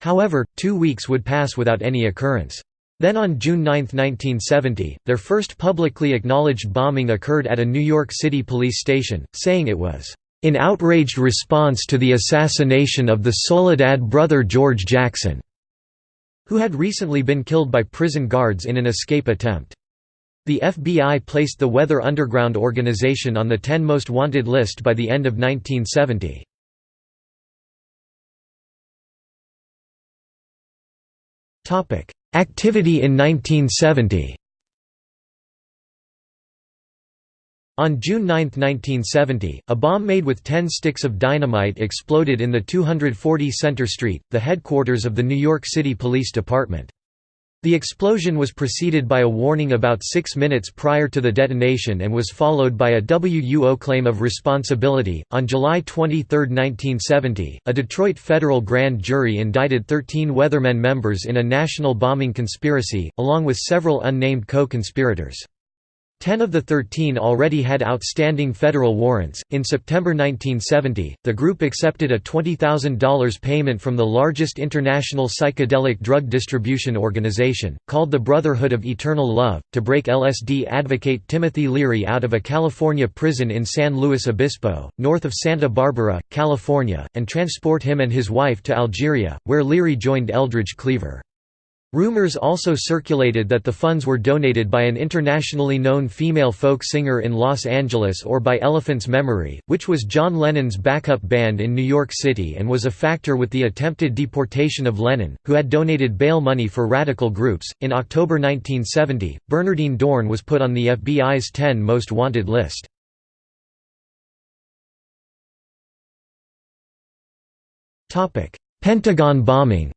However, two weeks would pass without any occurrence. Then on June 9, 1970, their first publicly acknowledged bombing occurred at a New York City police station, saying it was, "...in outraged response to the assassination of the Soledad brother George Jackson", who had recently been killed by prison guards in an escape attempt. The FBI placed the Weather Underground organization on the 10 most wanted list by the end of 1970. Topic: Activity in 1970 On June 9, 1970, a bomb made with 10 sticks of dynamite exploded in the 240 Center Street, the headquarters of the New York City Police Department. The explosion was preceded by a warning about six minutes prior to the detonation and was followed by a WUO claim of responsibility. On July 23, 1970, a Detroit federal grand jury indicted 13 Weathermen members in a national bombing conspiracy, along with several unnamed co conspirators. Ten of the thirteen already had outstanding federal warrants. In September 1970, the group accepted a $20,000 payment from the largest international psychedelic drug distribution organization, called the Brotherhood of Eternal Love, to break LSD advocate Timothy Leary out of a California prison in San Luis Obispo, north of Santa Barbara, California, and transport him and his wife to Algeria, where Leary joined Eldridge Cleaver. Rumors also circulated that the funds were donated by an internationally known female folk singer in Los Angeles or by Elephant's Memory, which was John Lennon's backup band in New York City and was a factor with the attempted deportation of Lennon, who had donated bail money for radical groups. In October 1970, Bernardine Dohrn was put on the FBI's 10 most wanted list. Pentagon bombing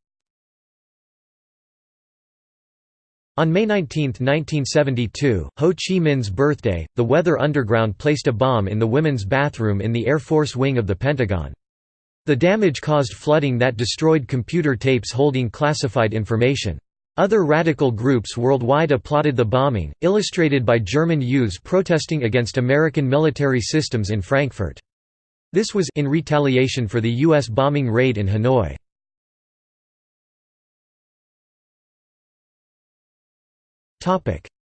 On May 19, 1972, Ho Chi Minh's birthday, the Weather Underground placed a bomb in the women's bathroom in the Air Force wing of the Pentagon. The damage caused flooding that destroyed computer tapes holding classified information. Other radical groups worldwide applauded the bombing, illustrated by German youths protesting against American military systems in Frankfurt. This was in retaliation for the U.S. bombing raid in Hanoi.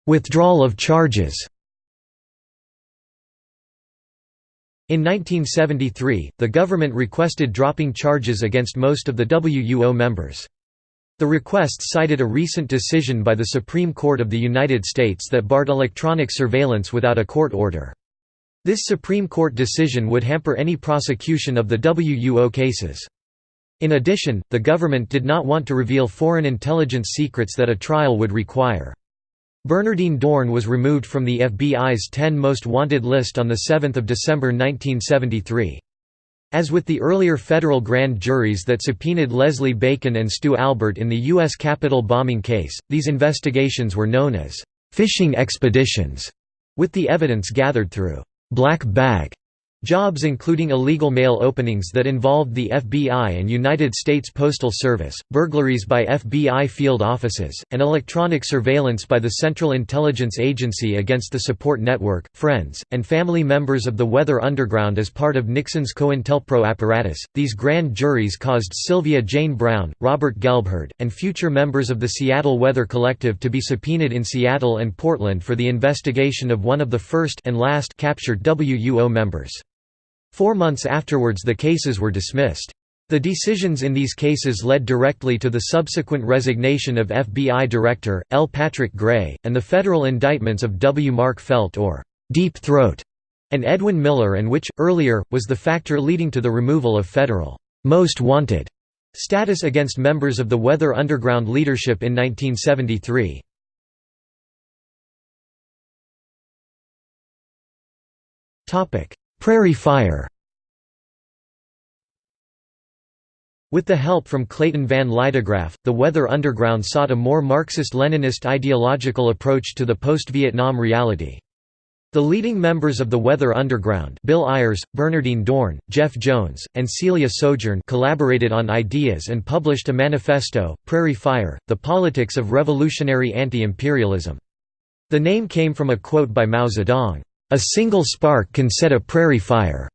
Withdrawal of charges In 1973, the government requested dropping charges against most of the WUO members. The request cited a recent decision by the Supreme Court of the United States that barred electronic surveillance without a court order. This Supreme Court decision would hamper any prosecution of the WUO cases. In addition, the government did not want to reveal foreign intelligence secrets that a trial would require. Bernardine Dohrn was removed from the FBI's 10 most wanted list on 7 December 1973. As with the earlier federal grand juries that subpoenaed Leslie Bacon and Stu Albert in the U.S. Capitol bombing case, these investigations were known as «fishing expeditions», with the evidence gathered through «black bag» Jobs including illegal mail openings that involved the FBI and United States Postal Service, burglaries by FBI field offices, and electronic surveillance by the Central Intelligence Agency against the support network, friends, and family members of the Weather Underground as part of Nixon's COINTELPRO apparatus. These grand juries caused Sylvia Jane Brown, Robert Gelbhard, and future members of the Seattle Weather Collective to be subpoenaed in Seattle and Portland for the investigation of one of the first and last captured WUO members. Four months afterwards the cases were dismissed. The decisions in these cases led directly to the subsequent resignation of FBI Director, L. Patrick Gray, and the federal indictments of W. Mark Felt or Deep Throat and Edwin Miller and which, earlier, was the factor leading to the removal of federal «most wanted» status against members of the Weather Underground leadership in 1973. Prairie Fire With the help from Clayton Van Lydegraf, the Weather Underground sought a more Marxist-Leninist ideological approach to the post-Vietnam reality. The leading members of the Weather Underground Bill Ayers, Bernardine Dohrn, Jeff Jones, and Celia Sojourn collaborated on ideas and published a manifesto, Prairie Fire, The Politics of Revolutionary Anti-Imperialism. The name came from a quote by Mao Zedong, a single spark can set a prairie fire.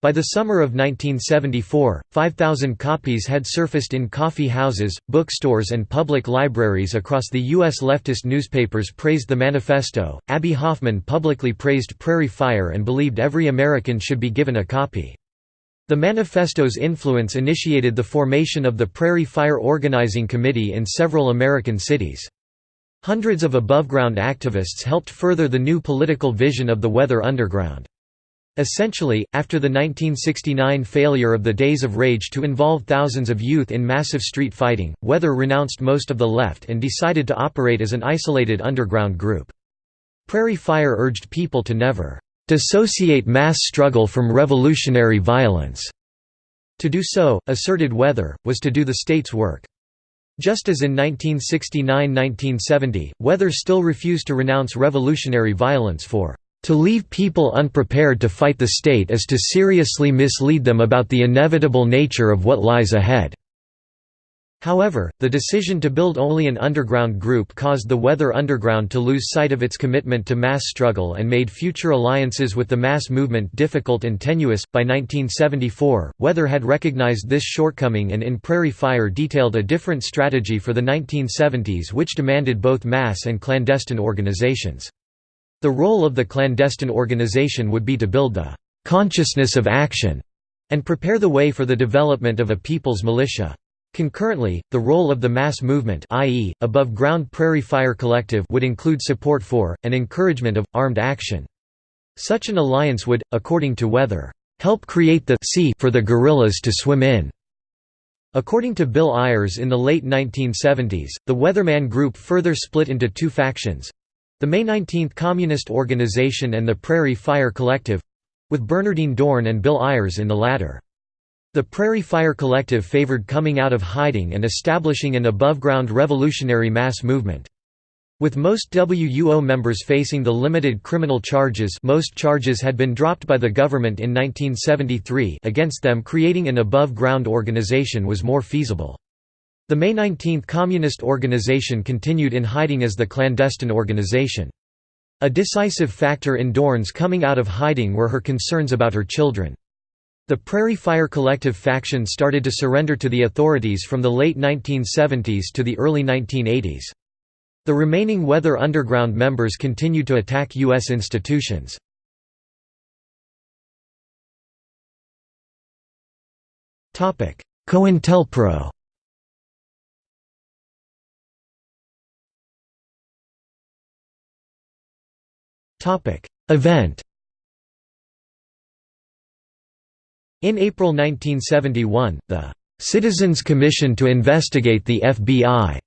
By the summer of 1974, 5,000 copies had surfaced in coffee houses, bookstores, and public libraries across the U.S. leftist newspapers praised the manifesto. Abbie Hoffman publicly praised Prairie Fire and believed every American should be given a copy. The manifesto's influence initiated the formation of the Prairie Fire Organizing Committee in several American cities. Hundreds of above-ground activists helped further the new political vision of the Weather Underground. Essentially, after the 1969 failure of the Days of Rage to involve thousands of youth in massive street fighting, Weather renounced most of the left and decided to operate as an isolated underground group. Prairie Fire urged people to never "...dissociate mass struggle from revolutionary violence." To do so, asserted Weather, was to do the state's work. Just as in 1969–1970, Weather still refused to renounce revolutionary violence for to leave people unprepared to fight the state is to seriously mislead them about the inevitable nature of what lies ahead." However, the decision to build only an underground group caused the Weather Underground to lose sight of its commitment to mass struggle and made future alliances with the mass movement difficult and tenuous. By 1974, Weather had recognized this shortcoming and in Prairie Fire detailed a different strategy for the 1970s which demanded both mass and clandestine organizations. The role of the clandestine organization would be to build the «consciousness of action» and prepare the way for the development of a people's militia. Concurrently, the role of the mass movement i.e., above-ground Prairie Fire Collective would include support for, and encouragement of, armed action. Such an alliance would, according to Weather, "...help create the sea for the guerrillas to swim in." According to Bill Ayers in the late 1970s, the Weatherman Group further split into two factions. The May 19 Communist Organization and the Prairie Fire Collective—with Bernardine Dohrn and Bill Ayers in the latter. The Prairie Fire Collective favored coming out of hiding and establishing an above-ground revolutionary mass movement. With most WUO members facing the limited criminal charges most charges had been dropped by the government in 1973 against them creating an above-ground organization was more feasible. The May 19 Communist Organization continued in hiding as the clandestine organization. A decisive factor in Dohrn's coming out of hiding were her concerns about her children. The Prairie Fire Collective faction started to surrender to the authorities from the late 1970s to the early 1980s. The remaining Weather Underground members continued to attack U.S. institutions. COINTELPRO Event In April 1971, the "'Citizens Commission to Investigate the FBI'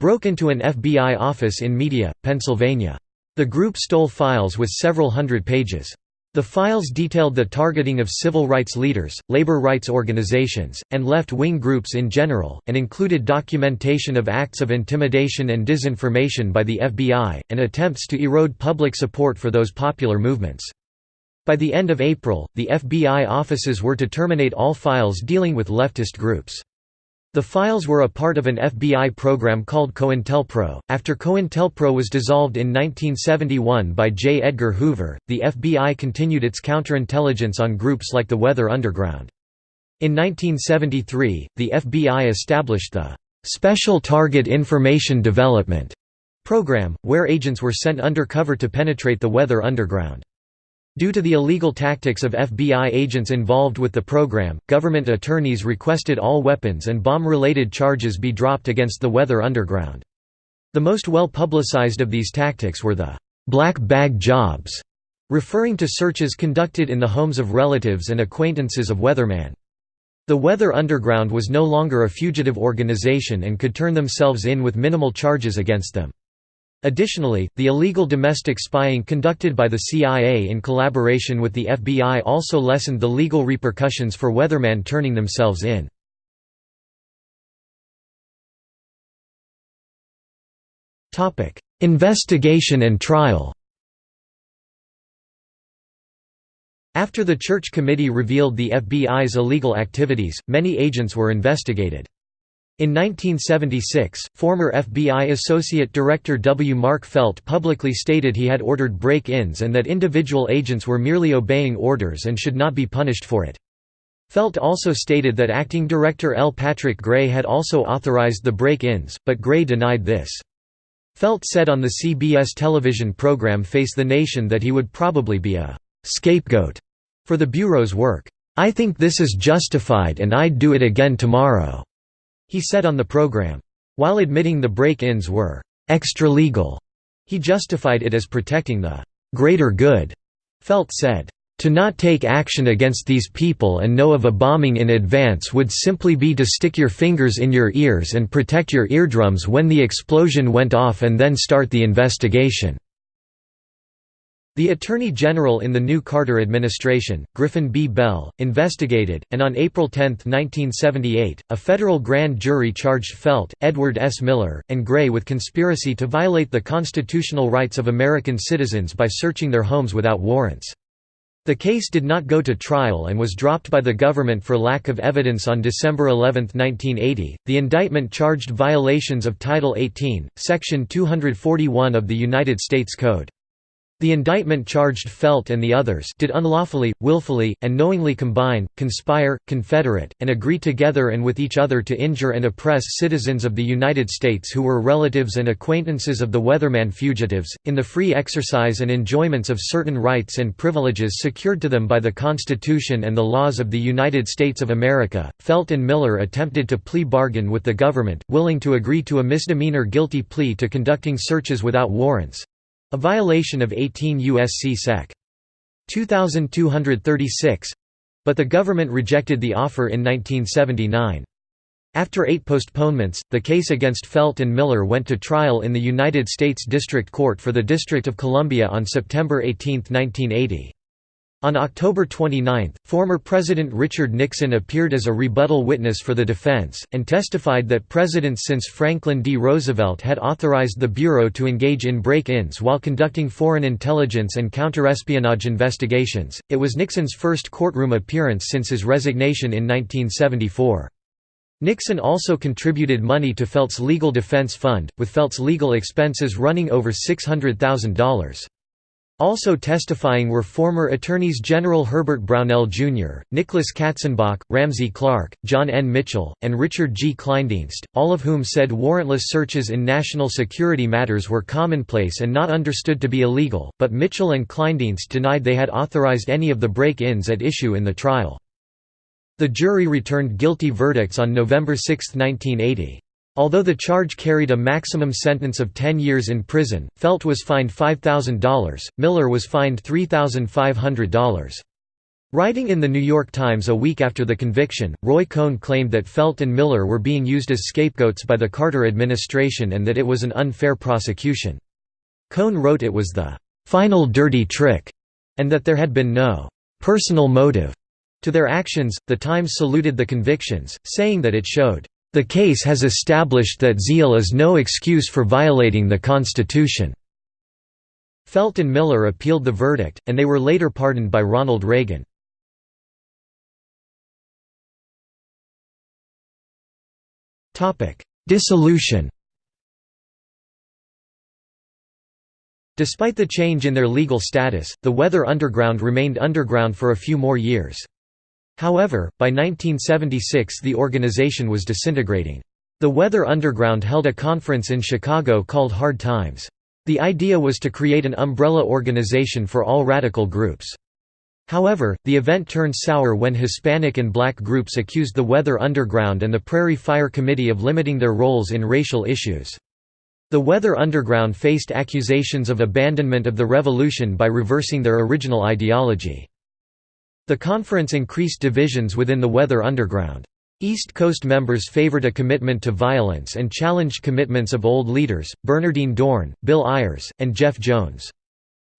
broke into an FBI office in Media, Pennsylvania. The group stole files with several hundred pages. The files detailed the targeting of civil rights leaders, labor rights organizations, and left-wing groups in general, and included documentation of acts of intimidation and disinformation by the FBI, and attempts to erode public support for those popular movements. By the end of April, the FBI offices were to terminate all files dealing with leftist groups. The files were a part of an FBI program called COINTELPRO. After COINTELPRO was dissolved in 1971 by J. Edgar Hoover, the FBI continued its counterintelligence on groups like the Weather Underground. In 1973, the FBI established the Special Target Information Development program, where agents were sent undercover to penetrate the Weather Underground. Due to the illegal tactics of FBI agents involved with the program, government attorneys requested all weapons and bomb-related charges be dropped against the Weather Underground. The most well-publicized of these tactics were the «black bag jobs», referring to searches conducted in the homes of relatives and acquaintances of Weatherman. The Weather Underground was no longer a fugitive organization and could turn themselves in with minimal charges against them. Additionally, the illegal domestic spying conducted by the CIA in collaboration with the FBI also lessened the legal repercussions for weathermen turning themselves in. Investigation and trial After the Church Committee revealed the FBI's illegal activities, many agents were investigated. In 1976, former FBI Associate Director W. Mark Felt publicly stated he had ordered break-ins and that individual agents were merely obeying orders and should not be punished for it. Felt also stated that Acting Director L. Patrick Gray had also authorized the break-ins, but Gray denied this. Felt said on the CBS television program Face the Nation that he would probably be a «scapegoat» for the Bureau's work. I think this is justified and I'd do it again tomorrow. He said on the program. While admitting the break-ins were «extra-legal», he justified it as protecting the «greater good». Felt said, "...to not take action against these people and know of a bombing in advance would simply be to stick your fingers in your ears and protect your eardrums when the explosion went off and then start the investigation." The Attorney General in the new Carter administration, Griffin B. Bell, investigated, and on April 10, 1978, a federal grand jury charged Felt, Edward S. Miller, and Gray with conspiracy to violate the constitutional rights of American citizens by searching their homes without warrants. The case did not go to trial and was dropped by the government for lack of evidence on December 11, 1980. The indictment charged violations of Title 18, Section 241 of the United States Code. The indictment charged Felt and the others did unlawfully, willfully, and knowingly combine, conspire, confederate, and agree together and with each other to injure and oppress citizens of the United States who were relatives and acquaintances of the Weatherman fugitives, in the free exercise and enjoyments of certain rights and privileges secured to them by the Constitution and the laws of the United States of America. Felt and Miller attempted to plea bargain with the government, willing to agree to a misdemeanor guilty plea to conducting searches without warrants, a violation of 18 U.S.C. Sec. 2236 but the government rejected the offer in 1979. After eight postponements, the case against Felt and Miller went to trial in the United States District Court for the District of Columbia on September 18, 1980. On October 29, former President Richard Nixon appeared as a rebuttal witness for the defense, and testified that presidents since Franklin D. Roosevelt had authorized the Bureau to engage in break-ins while conducting foreign intelligence and counterespionage investigations. It was Nixon's first courtroom appearance since his resignation in 1974. Nixon also contributed money to Felt's legal defense fund, with Felt's legal expenses running over $600,000. Also testifying were former Attorneys General Herbert Brownell Jr., Nicholas Katzenbach, Ramsey Clark, John N. Mitchell, and Richard G. Kleindienst, all of whom said warrantless searches in national security matters were commonplace and not understood to be illegal, but Mitchell and Kleindienst denied they had authorized any of the break-ins at issue in the trial. The jury returned guilty verdicts on November 6, 1980. Although the charge carried a maximum sentence of 10 years in prison, Felt was fined $5,000, Miller was fined $3,500. Writing in The New York Times a week after the conviction, Roy Cohn claimed that Felt and Miller were being used as scapegoats by the Carter administration and that it was an unfair prosecution. Cohn wrote it was the "...final dirty trick", and that there had been no "...personal motive." To their actions, The Times saluted the convictions, saying that it showed the case has established that zeal is no excuse for violating the Constitution. Felt and Miller appealed the verdict, and they were later pardoned by Ronald Reagan. Dissolution Despite the change in their legal status, the Weather Underground remained underground for a few more years. However, by 1976 the organization was disintegrating. The Weather Underground held a conference in Chicago called Hard Times. The idea was to create an umbrella organization for all radical groups. However, the event turned sour when Hispanic and black groups accused the Weather Underground and the Prairie Fire Committee of limiting their roles in racial issues. The Weather Underground faced accusations of abandonment of the revolution by reversing their original ideology. The conference increased divisions within the Weather Underground. East Coast members favored a commitment to violence and challenged commitments of old leaders, Bernardine Dohrn, Bill Ayers, and Jeff Jones.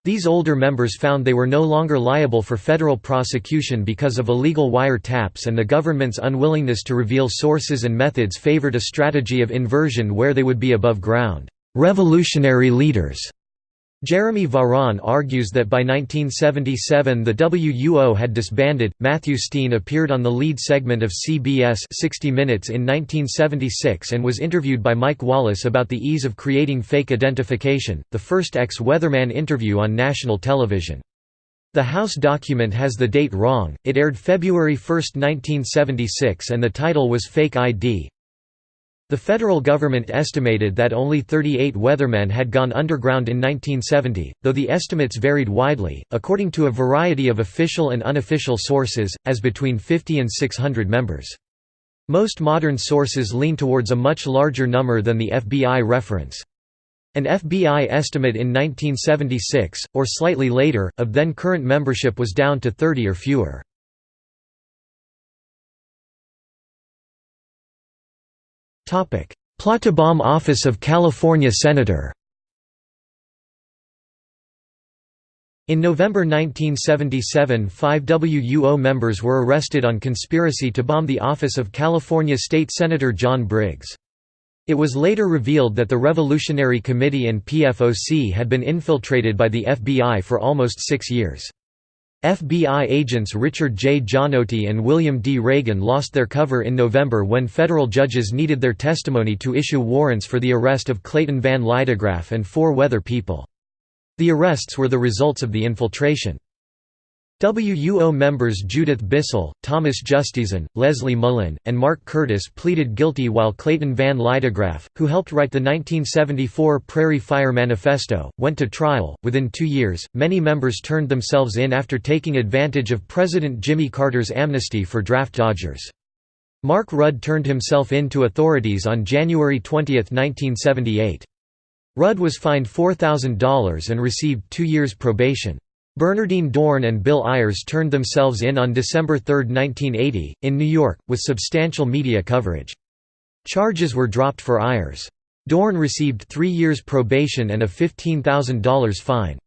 These older members found they were no longer liable for federal prosecution because of illegal wire taps and the government's unwillingness to reveal sources and methods favored a strategy of inversion where they would be above ground, revolutionary leaders. Jeremy Varon argues that by 1977 the WUO had disbanded. Matthew Steen appeared on the lead segment of CBS 60 Minutes in 1976 and was interviewed by Mike Wallace about the ease of creating fake identification, the first ex-weatherman interview on national television. The House document has the date wrong, it aired February 1, 1976 and the title was Fake ID, the federal government estimated that only 38 weathermen had gone underground in 1970, though the estimates varied widely, according to a variety of official and unofficial sources, as between 50 and 600 members. Most modern sources lean towards a much larger number than the FBI reference. An FBI estimate in 1976, or slightly later, of then current membership was down to 30 or fewer. Plottebaum Office of California Senator In November 1977 five WUO members were arrested on conspiracy to bomb the office of California State Senator John Briggs. It was later revealed that the Revolutionary Committee and PFOC had been infiltrated by the FBI for almost six years. FBI agents Richard J. Gianotti and William D. Reagan lost their cover in November when federal judges needed their testimony to issue warrants for the arrest of Clayton Van Lydegraf and four weather people. The arrests were the results of the infiltration. WUO members Judith Bissell, Thomas Justeson, Leslie Mullen, and Mark Curtis pleaded guilty while Clayton Van Lydegraf, who helped write the 1974 Prairie Fire Manifesto, went to trial. Within two years, many members turned themselves in after taking advantage of President Jimmy Carter's amnesty for draft dodgers. Mark Rudd turned himself in to authorities on January 20, 1978. Rudd was fined $4,000 and received two years probation. Bernardine Dohrn and Bill Ayers turned themselves in on December 3, 1980, in New York, with substantial media coverage. Charges were dropped for Ayers. Dohrn received three years probation and a $15,000 fine.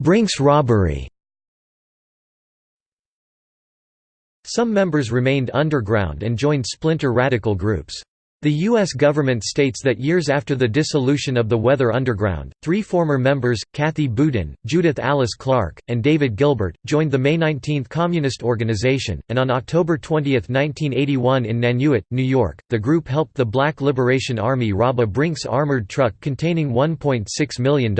Brinks robbery Some members remained underground and joined splinter radical groups. The U.S. government states that years after the dissolution of the Weather Underground, three former members, Kathy Boudin, Judith Alice Clark, and David Gilbert, joined the May 19 Communist Organization, and on October 20, 1981 in Nanuet, New York, the group helped the Black Liberation Army rob a Brinks armored truck containing $1.6 million.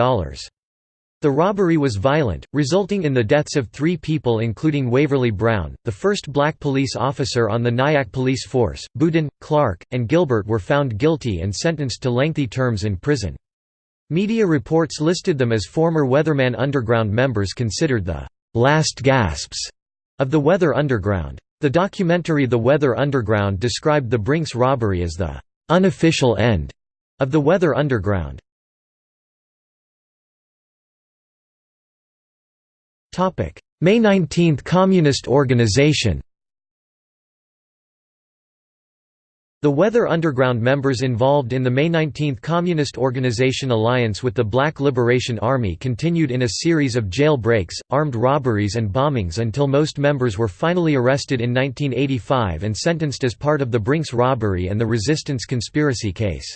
The robbery was violent, resulting in the deaths of three people including Waverly Brown, the first black police officer on the Nyack police force. Boudin, Clark, and Gilbert were found guilty and sentenced to lengthy terms in prison. Media reports listed them as former Weatherman Underground members considered the «last gasps» of the Weather Underground. The documentary The Weather Underground described the Brinks robbery as the «unofficial end» of the Weather Underground. May 19 Communist Organization The Weather Underground members involved in the May 19 Communist Organization alliance with the Black Liberation Army continued in a series of jail breaks, armed robberies and bombings until most members were finally arrested in 1985 and sentenced as part of the Brinks robbery and the resistance conspiracy case.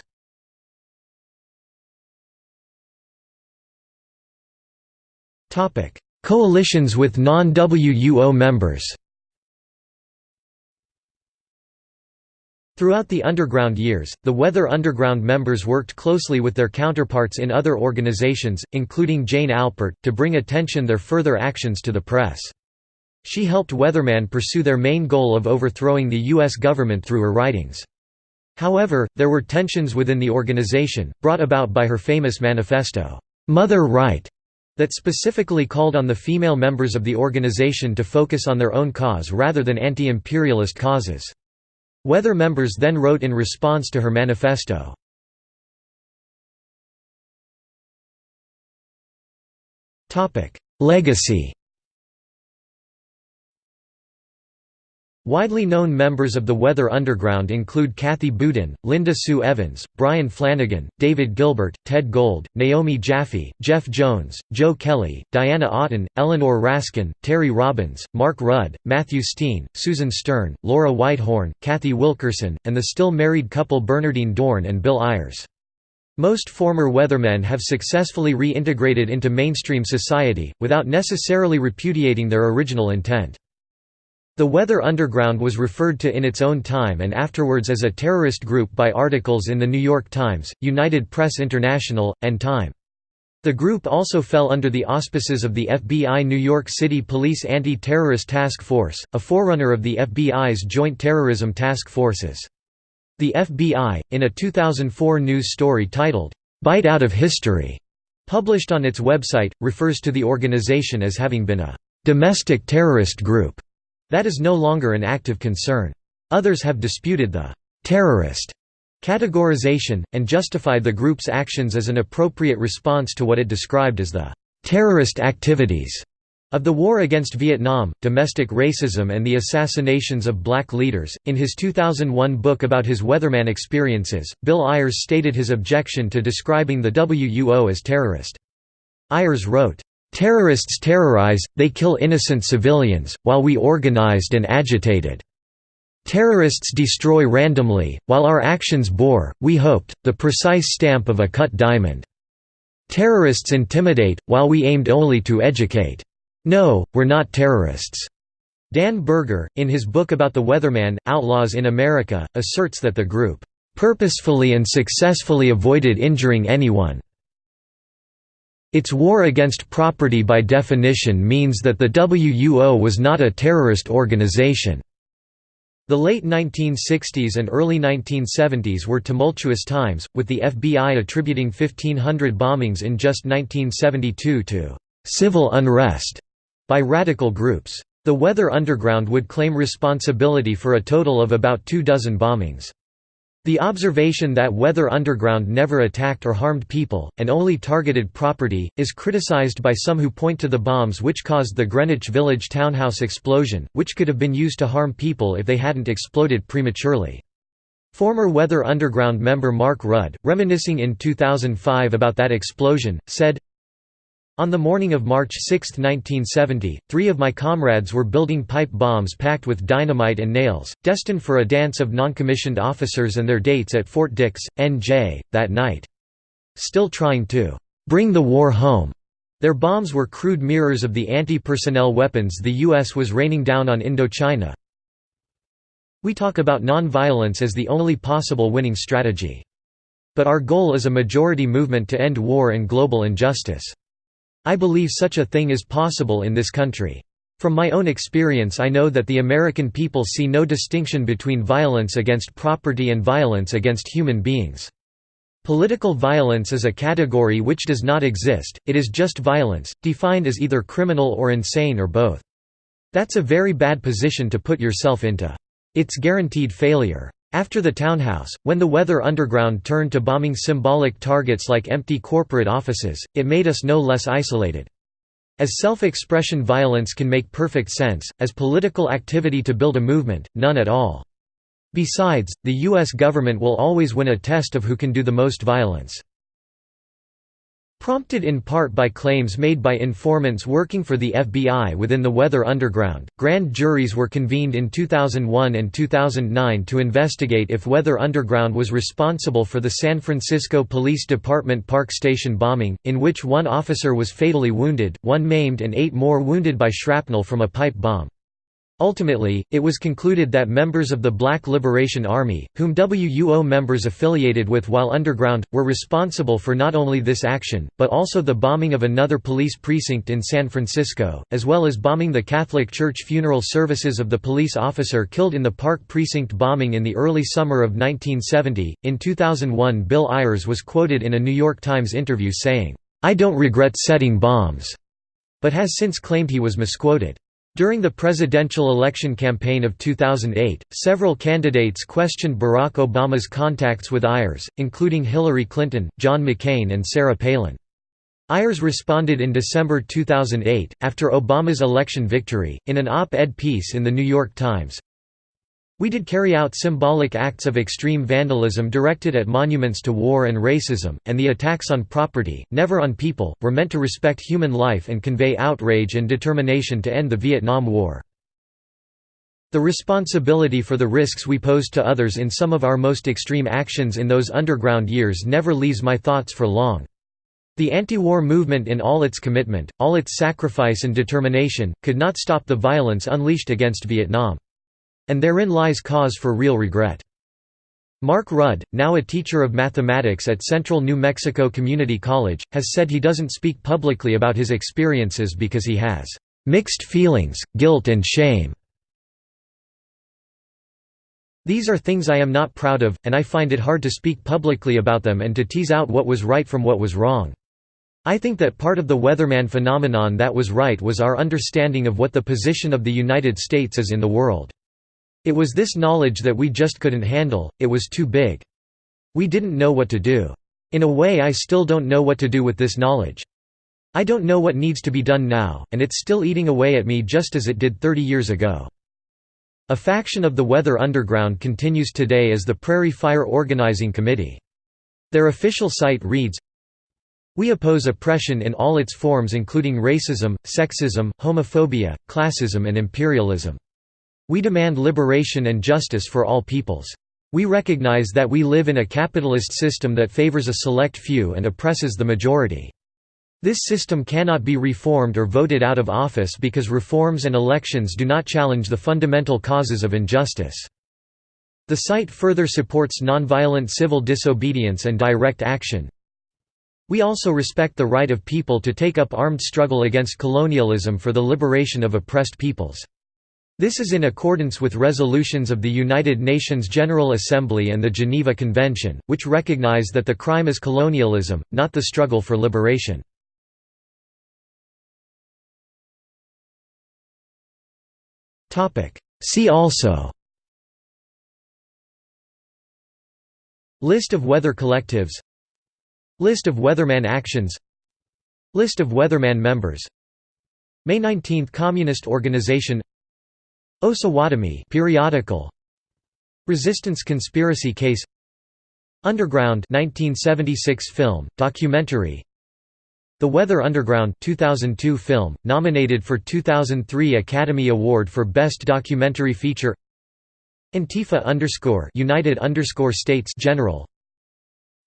Coalitions with non-WUO members Throughout the underground years, the Weather Underground members worked closely with their counterparts in other organizations, including Jane Alpert, to bring attention their further actions to the press. She helped Weatherman pursue their main goal of overthrowing the U.S. government through her writings. However, there were tensions within the organization, brought about by her famous manifesto, "'Mother Right' that specifically called on the female members of the organization to focus on their own cause rather than anti-imperialist causes. Weather members then wrote in response to her manifesto. Legacy Widely known members of the Weather Underground include Kathy Boudin, Linda Sue Evans, Brian Flanagan, David Gilbert, Ted Gold, Naomi Jaffe, Jeff Jones, Joe Kelly, Diana Oughton, Eleanor Raskin, Terry Robbins, Mark Rudd, Matthew Steen, Susan Stern, Laura Whitehorn, Cathy Wilkerson, and the still married couple Bernardine Dohrn and Bill Ayers. Most former weathermen have successfully reintegrated into mainstream society, without necessarily repudiating their original intent. The Weather Underground was referred to in its own time and afterwards as a terrorist group by articles in The New York Times, United Press International, and Time. The group also fell under the auspices of the FBI New York City Police Anti-Terrorist Task Force, a forerunner of the FBI's Joint Terrorism Task Forces. The FBI, in a 2004 news story titled, "'Bite Out of History' published on its website, refers to the organization as having been a "'domestic terrorist group' That is no longer an active concern. Others have disputed the «terrorist» categorization, and justified the group's actions as an appropriate response to what it described as the «terrorist activities» of the war against Vietnam, domestic racism and the assassinations of black leaders. In his 2001 book about his weatherman experiences, Bill Ayers stated his objection to describing the WUO as terrorist. Ayers wrote, Terrorists terrorize, they kill innocent civilians, while we organized and agitated. Terrorists destroy randomly, while our actions bore, we hoped, the precise stamp of a cut diamond. Terrorists intimidate, while we aimed only to educate. No, we're not terrorists." Dan Berger, in his book about the Weatherman, Outlaws in America, asserts that the group, "...purposefully and successfully avoided injuring anyone." Its war against property by definition means that the WUO was not a terrorist organization. The late 1960s and early 1970s were tumultuous times, with the FBI attributing 1,500 bombings in just 1972 to «civil unrest» by radical groups. The Weather Underground would claim responsibility for a total of about two dozen bombings. The observation that Weather Underground never attacked or harmed people, and only targeted property, is criticized by some who point to the bombs which caused the Greenwich Village townhouse explosion, which could have been used to harm people if they hadn't exploded prematurely. Former Weather Underground member Mark Rudd, reminiscing in 2005 about that explosion, said, on the morning of March 6, 1970, three of my comrades were building pipe bombs packed with dynamite and nails, destined for a dance of noncommissioned officers and their dates at Fort Dix, NJ, that night. Still trying to «bring the war home», their bombs were crude mirrors of the anti-personnel weapons the U.S. was raining down on Indochina. We talk about non-violence as the only possible winning strategy. But our goal is a majority movement to end war and global injustice. I believe such a thing is possible in this country. From my own experience I know that the American people see no distinction between violence against property and violence against human beings. Political violence is a category which does not exist, it is just violence, defined as either criminal or insane or both. That's a very bad position to put yourself into. It's guaranteed failure. After the townhouse, when the Weather Underground turned to bombing symbolic targets like empty corporate offices, it made us no less isolated. As self-expression violence can make perfect sense, as political activity to build a movement, none at all. Besides, the U.S. government will always win a test of who can do the most violence. Prompted in part by claims made by informants working for the FBI within the Weather Underground, grand juries were convened in 2001 and 2009 to investigate if Weather Underground was responsible for the San Francisco Police Department Park Station bombing, in which one officer was fatally wounded, one maimed and eight more wounded by shrapnel from a pipe bomb. Ultimately, it was concluded that members of the Black Liberation Army, whom WUO members affiliated with while underground, were responsible for not only this action, but also the bombing of another police precinct in San Francisco, as well as bombing the Catholic Church funeral services of the police officer killed in the Park Precinct bombing in the early summer of 1970. In 2001, Bill Ayers was quoted in a New York Times interview saying, I don't regret setting bombs, but has since claimed he was misquoted. During the presidential election campaign of 2008, several candidates questioned Barack Obama's contacts with Ayers, including Hillary Clinton, John McCain and Sarah Palin. Ayers responded in December 2008, after Obama's election victory, in an op-ed piece in The New York Times, we did carry out symbolic acts of extreme vandalism directed at monuments to war and racism, and the attacks on property, never on people, were meant to respect human life and convey outrage and determination to end the Vietnam War. The responsibility for the risks we posed to others in some of our most extreme actions in those underground years never leaves my thoughts for long. The anti-war movement in all its commitment, all its sacrifice and determination, could not stop the violence unleashed against Vietnam. And therein lies cause for real regret. Mark Rudd, now a teacher of mathematics at Central New Mexico Community College, has said he doesn't speak publicly about his experiences because he has "...mixed feelings, guilt and shame." These are things I am not proud of, and I find it hard to speak publicly about them and to tease out what was right from what was wrong. I think that part of the weatherman phenomenon that was right was our understanding of what the position of the United States is in the world. It was this knowledge that we just couldn't handle, it was too big. We didn't know what to do. In a way I still don't know what to do with this knowledge. I don't know what needs to be done now, and it's still eating away at me just as it did 30 years ago. A faction of the Weather Underground continues today as the Prairie Fire Organizing Committee. Their official site reads, We oppose oppression in all its forms including racism, sexism, homophobia, classism and imperialism. We demand liberation and justice for all peoples. We recognize that we live in a capitalist system that favors a select few and oppresses the majority. This system cannot be reformed or voted out of office because reforms and elections do not challenge the fundamental causes of injustice. The site further supports nonviolent civil disobedience and direct action. We also respect the right of people to take up armed struggle against colonialism for the liberation of oppressed peoples. This is in accordance with resolutions of the United Nations General Assembly and the Geneva Convention, which recognize that the crime is colonialism, not the struggle for liberation. See also List of weather collectives List of weatherman actions List of weatherman members May 19 Communist Organization Osawatomie periodical. Resistance conspiracy case. Underground 1976 film documentary. The Weather Underground 2002 film nominated for 2003 Academy Award for Best Documentary Feature. Antifa underscore United underscore States General.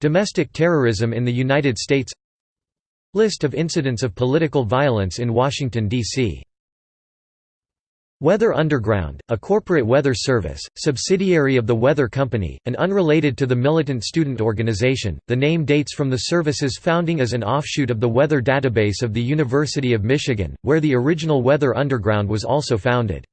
Domestic terrorism in the United States. List of incidents of political violence in Washington, D.C. Weather Underground, a corporate weather service, subsidiary of the Weather Company, and unrelated to the militant student organization, the name dates from the service's founding as an offshoot of the Weather Database of the University of Michigan, where the original Weather Underground was also founded.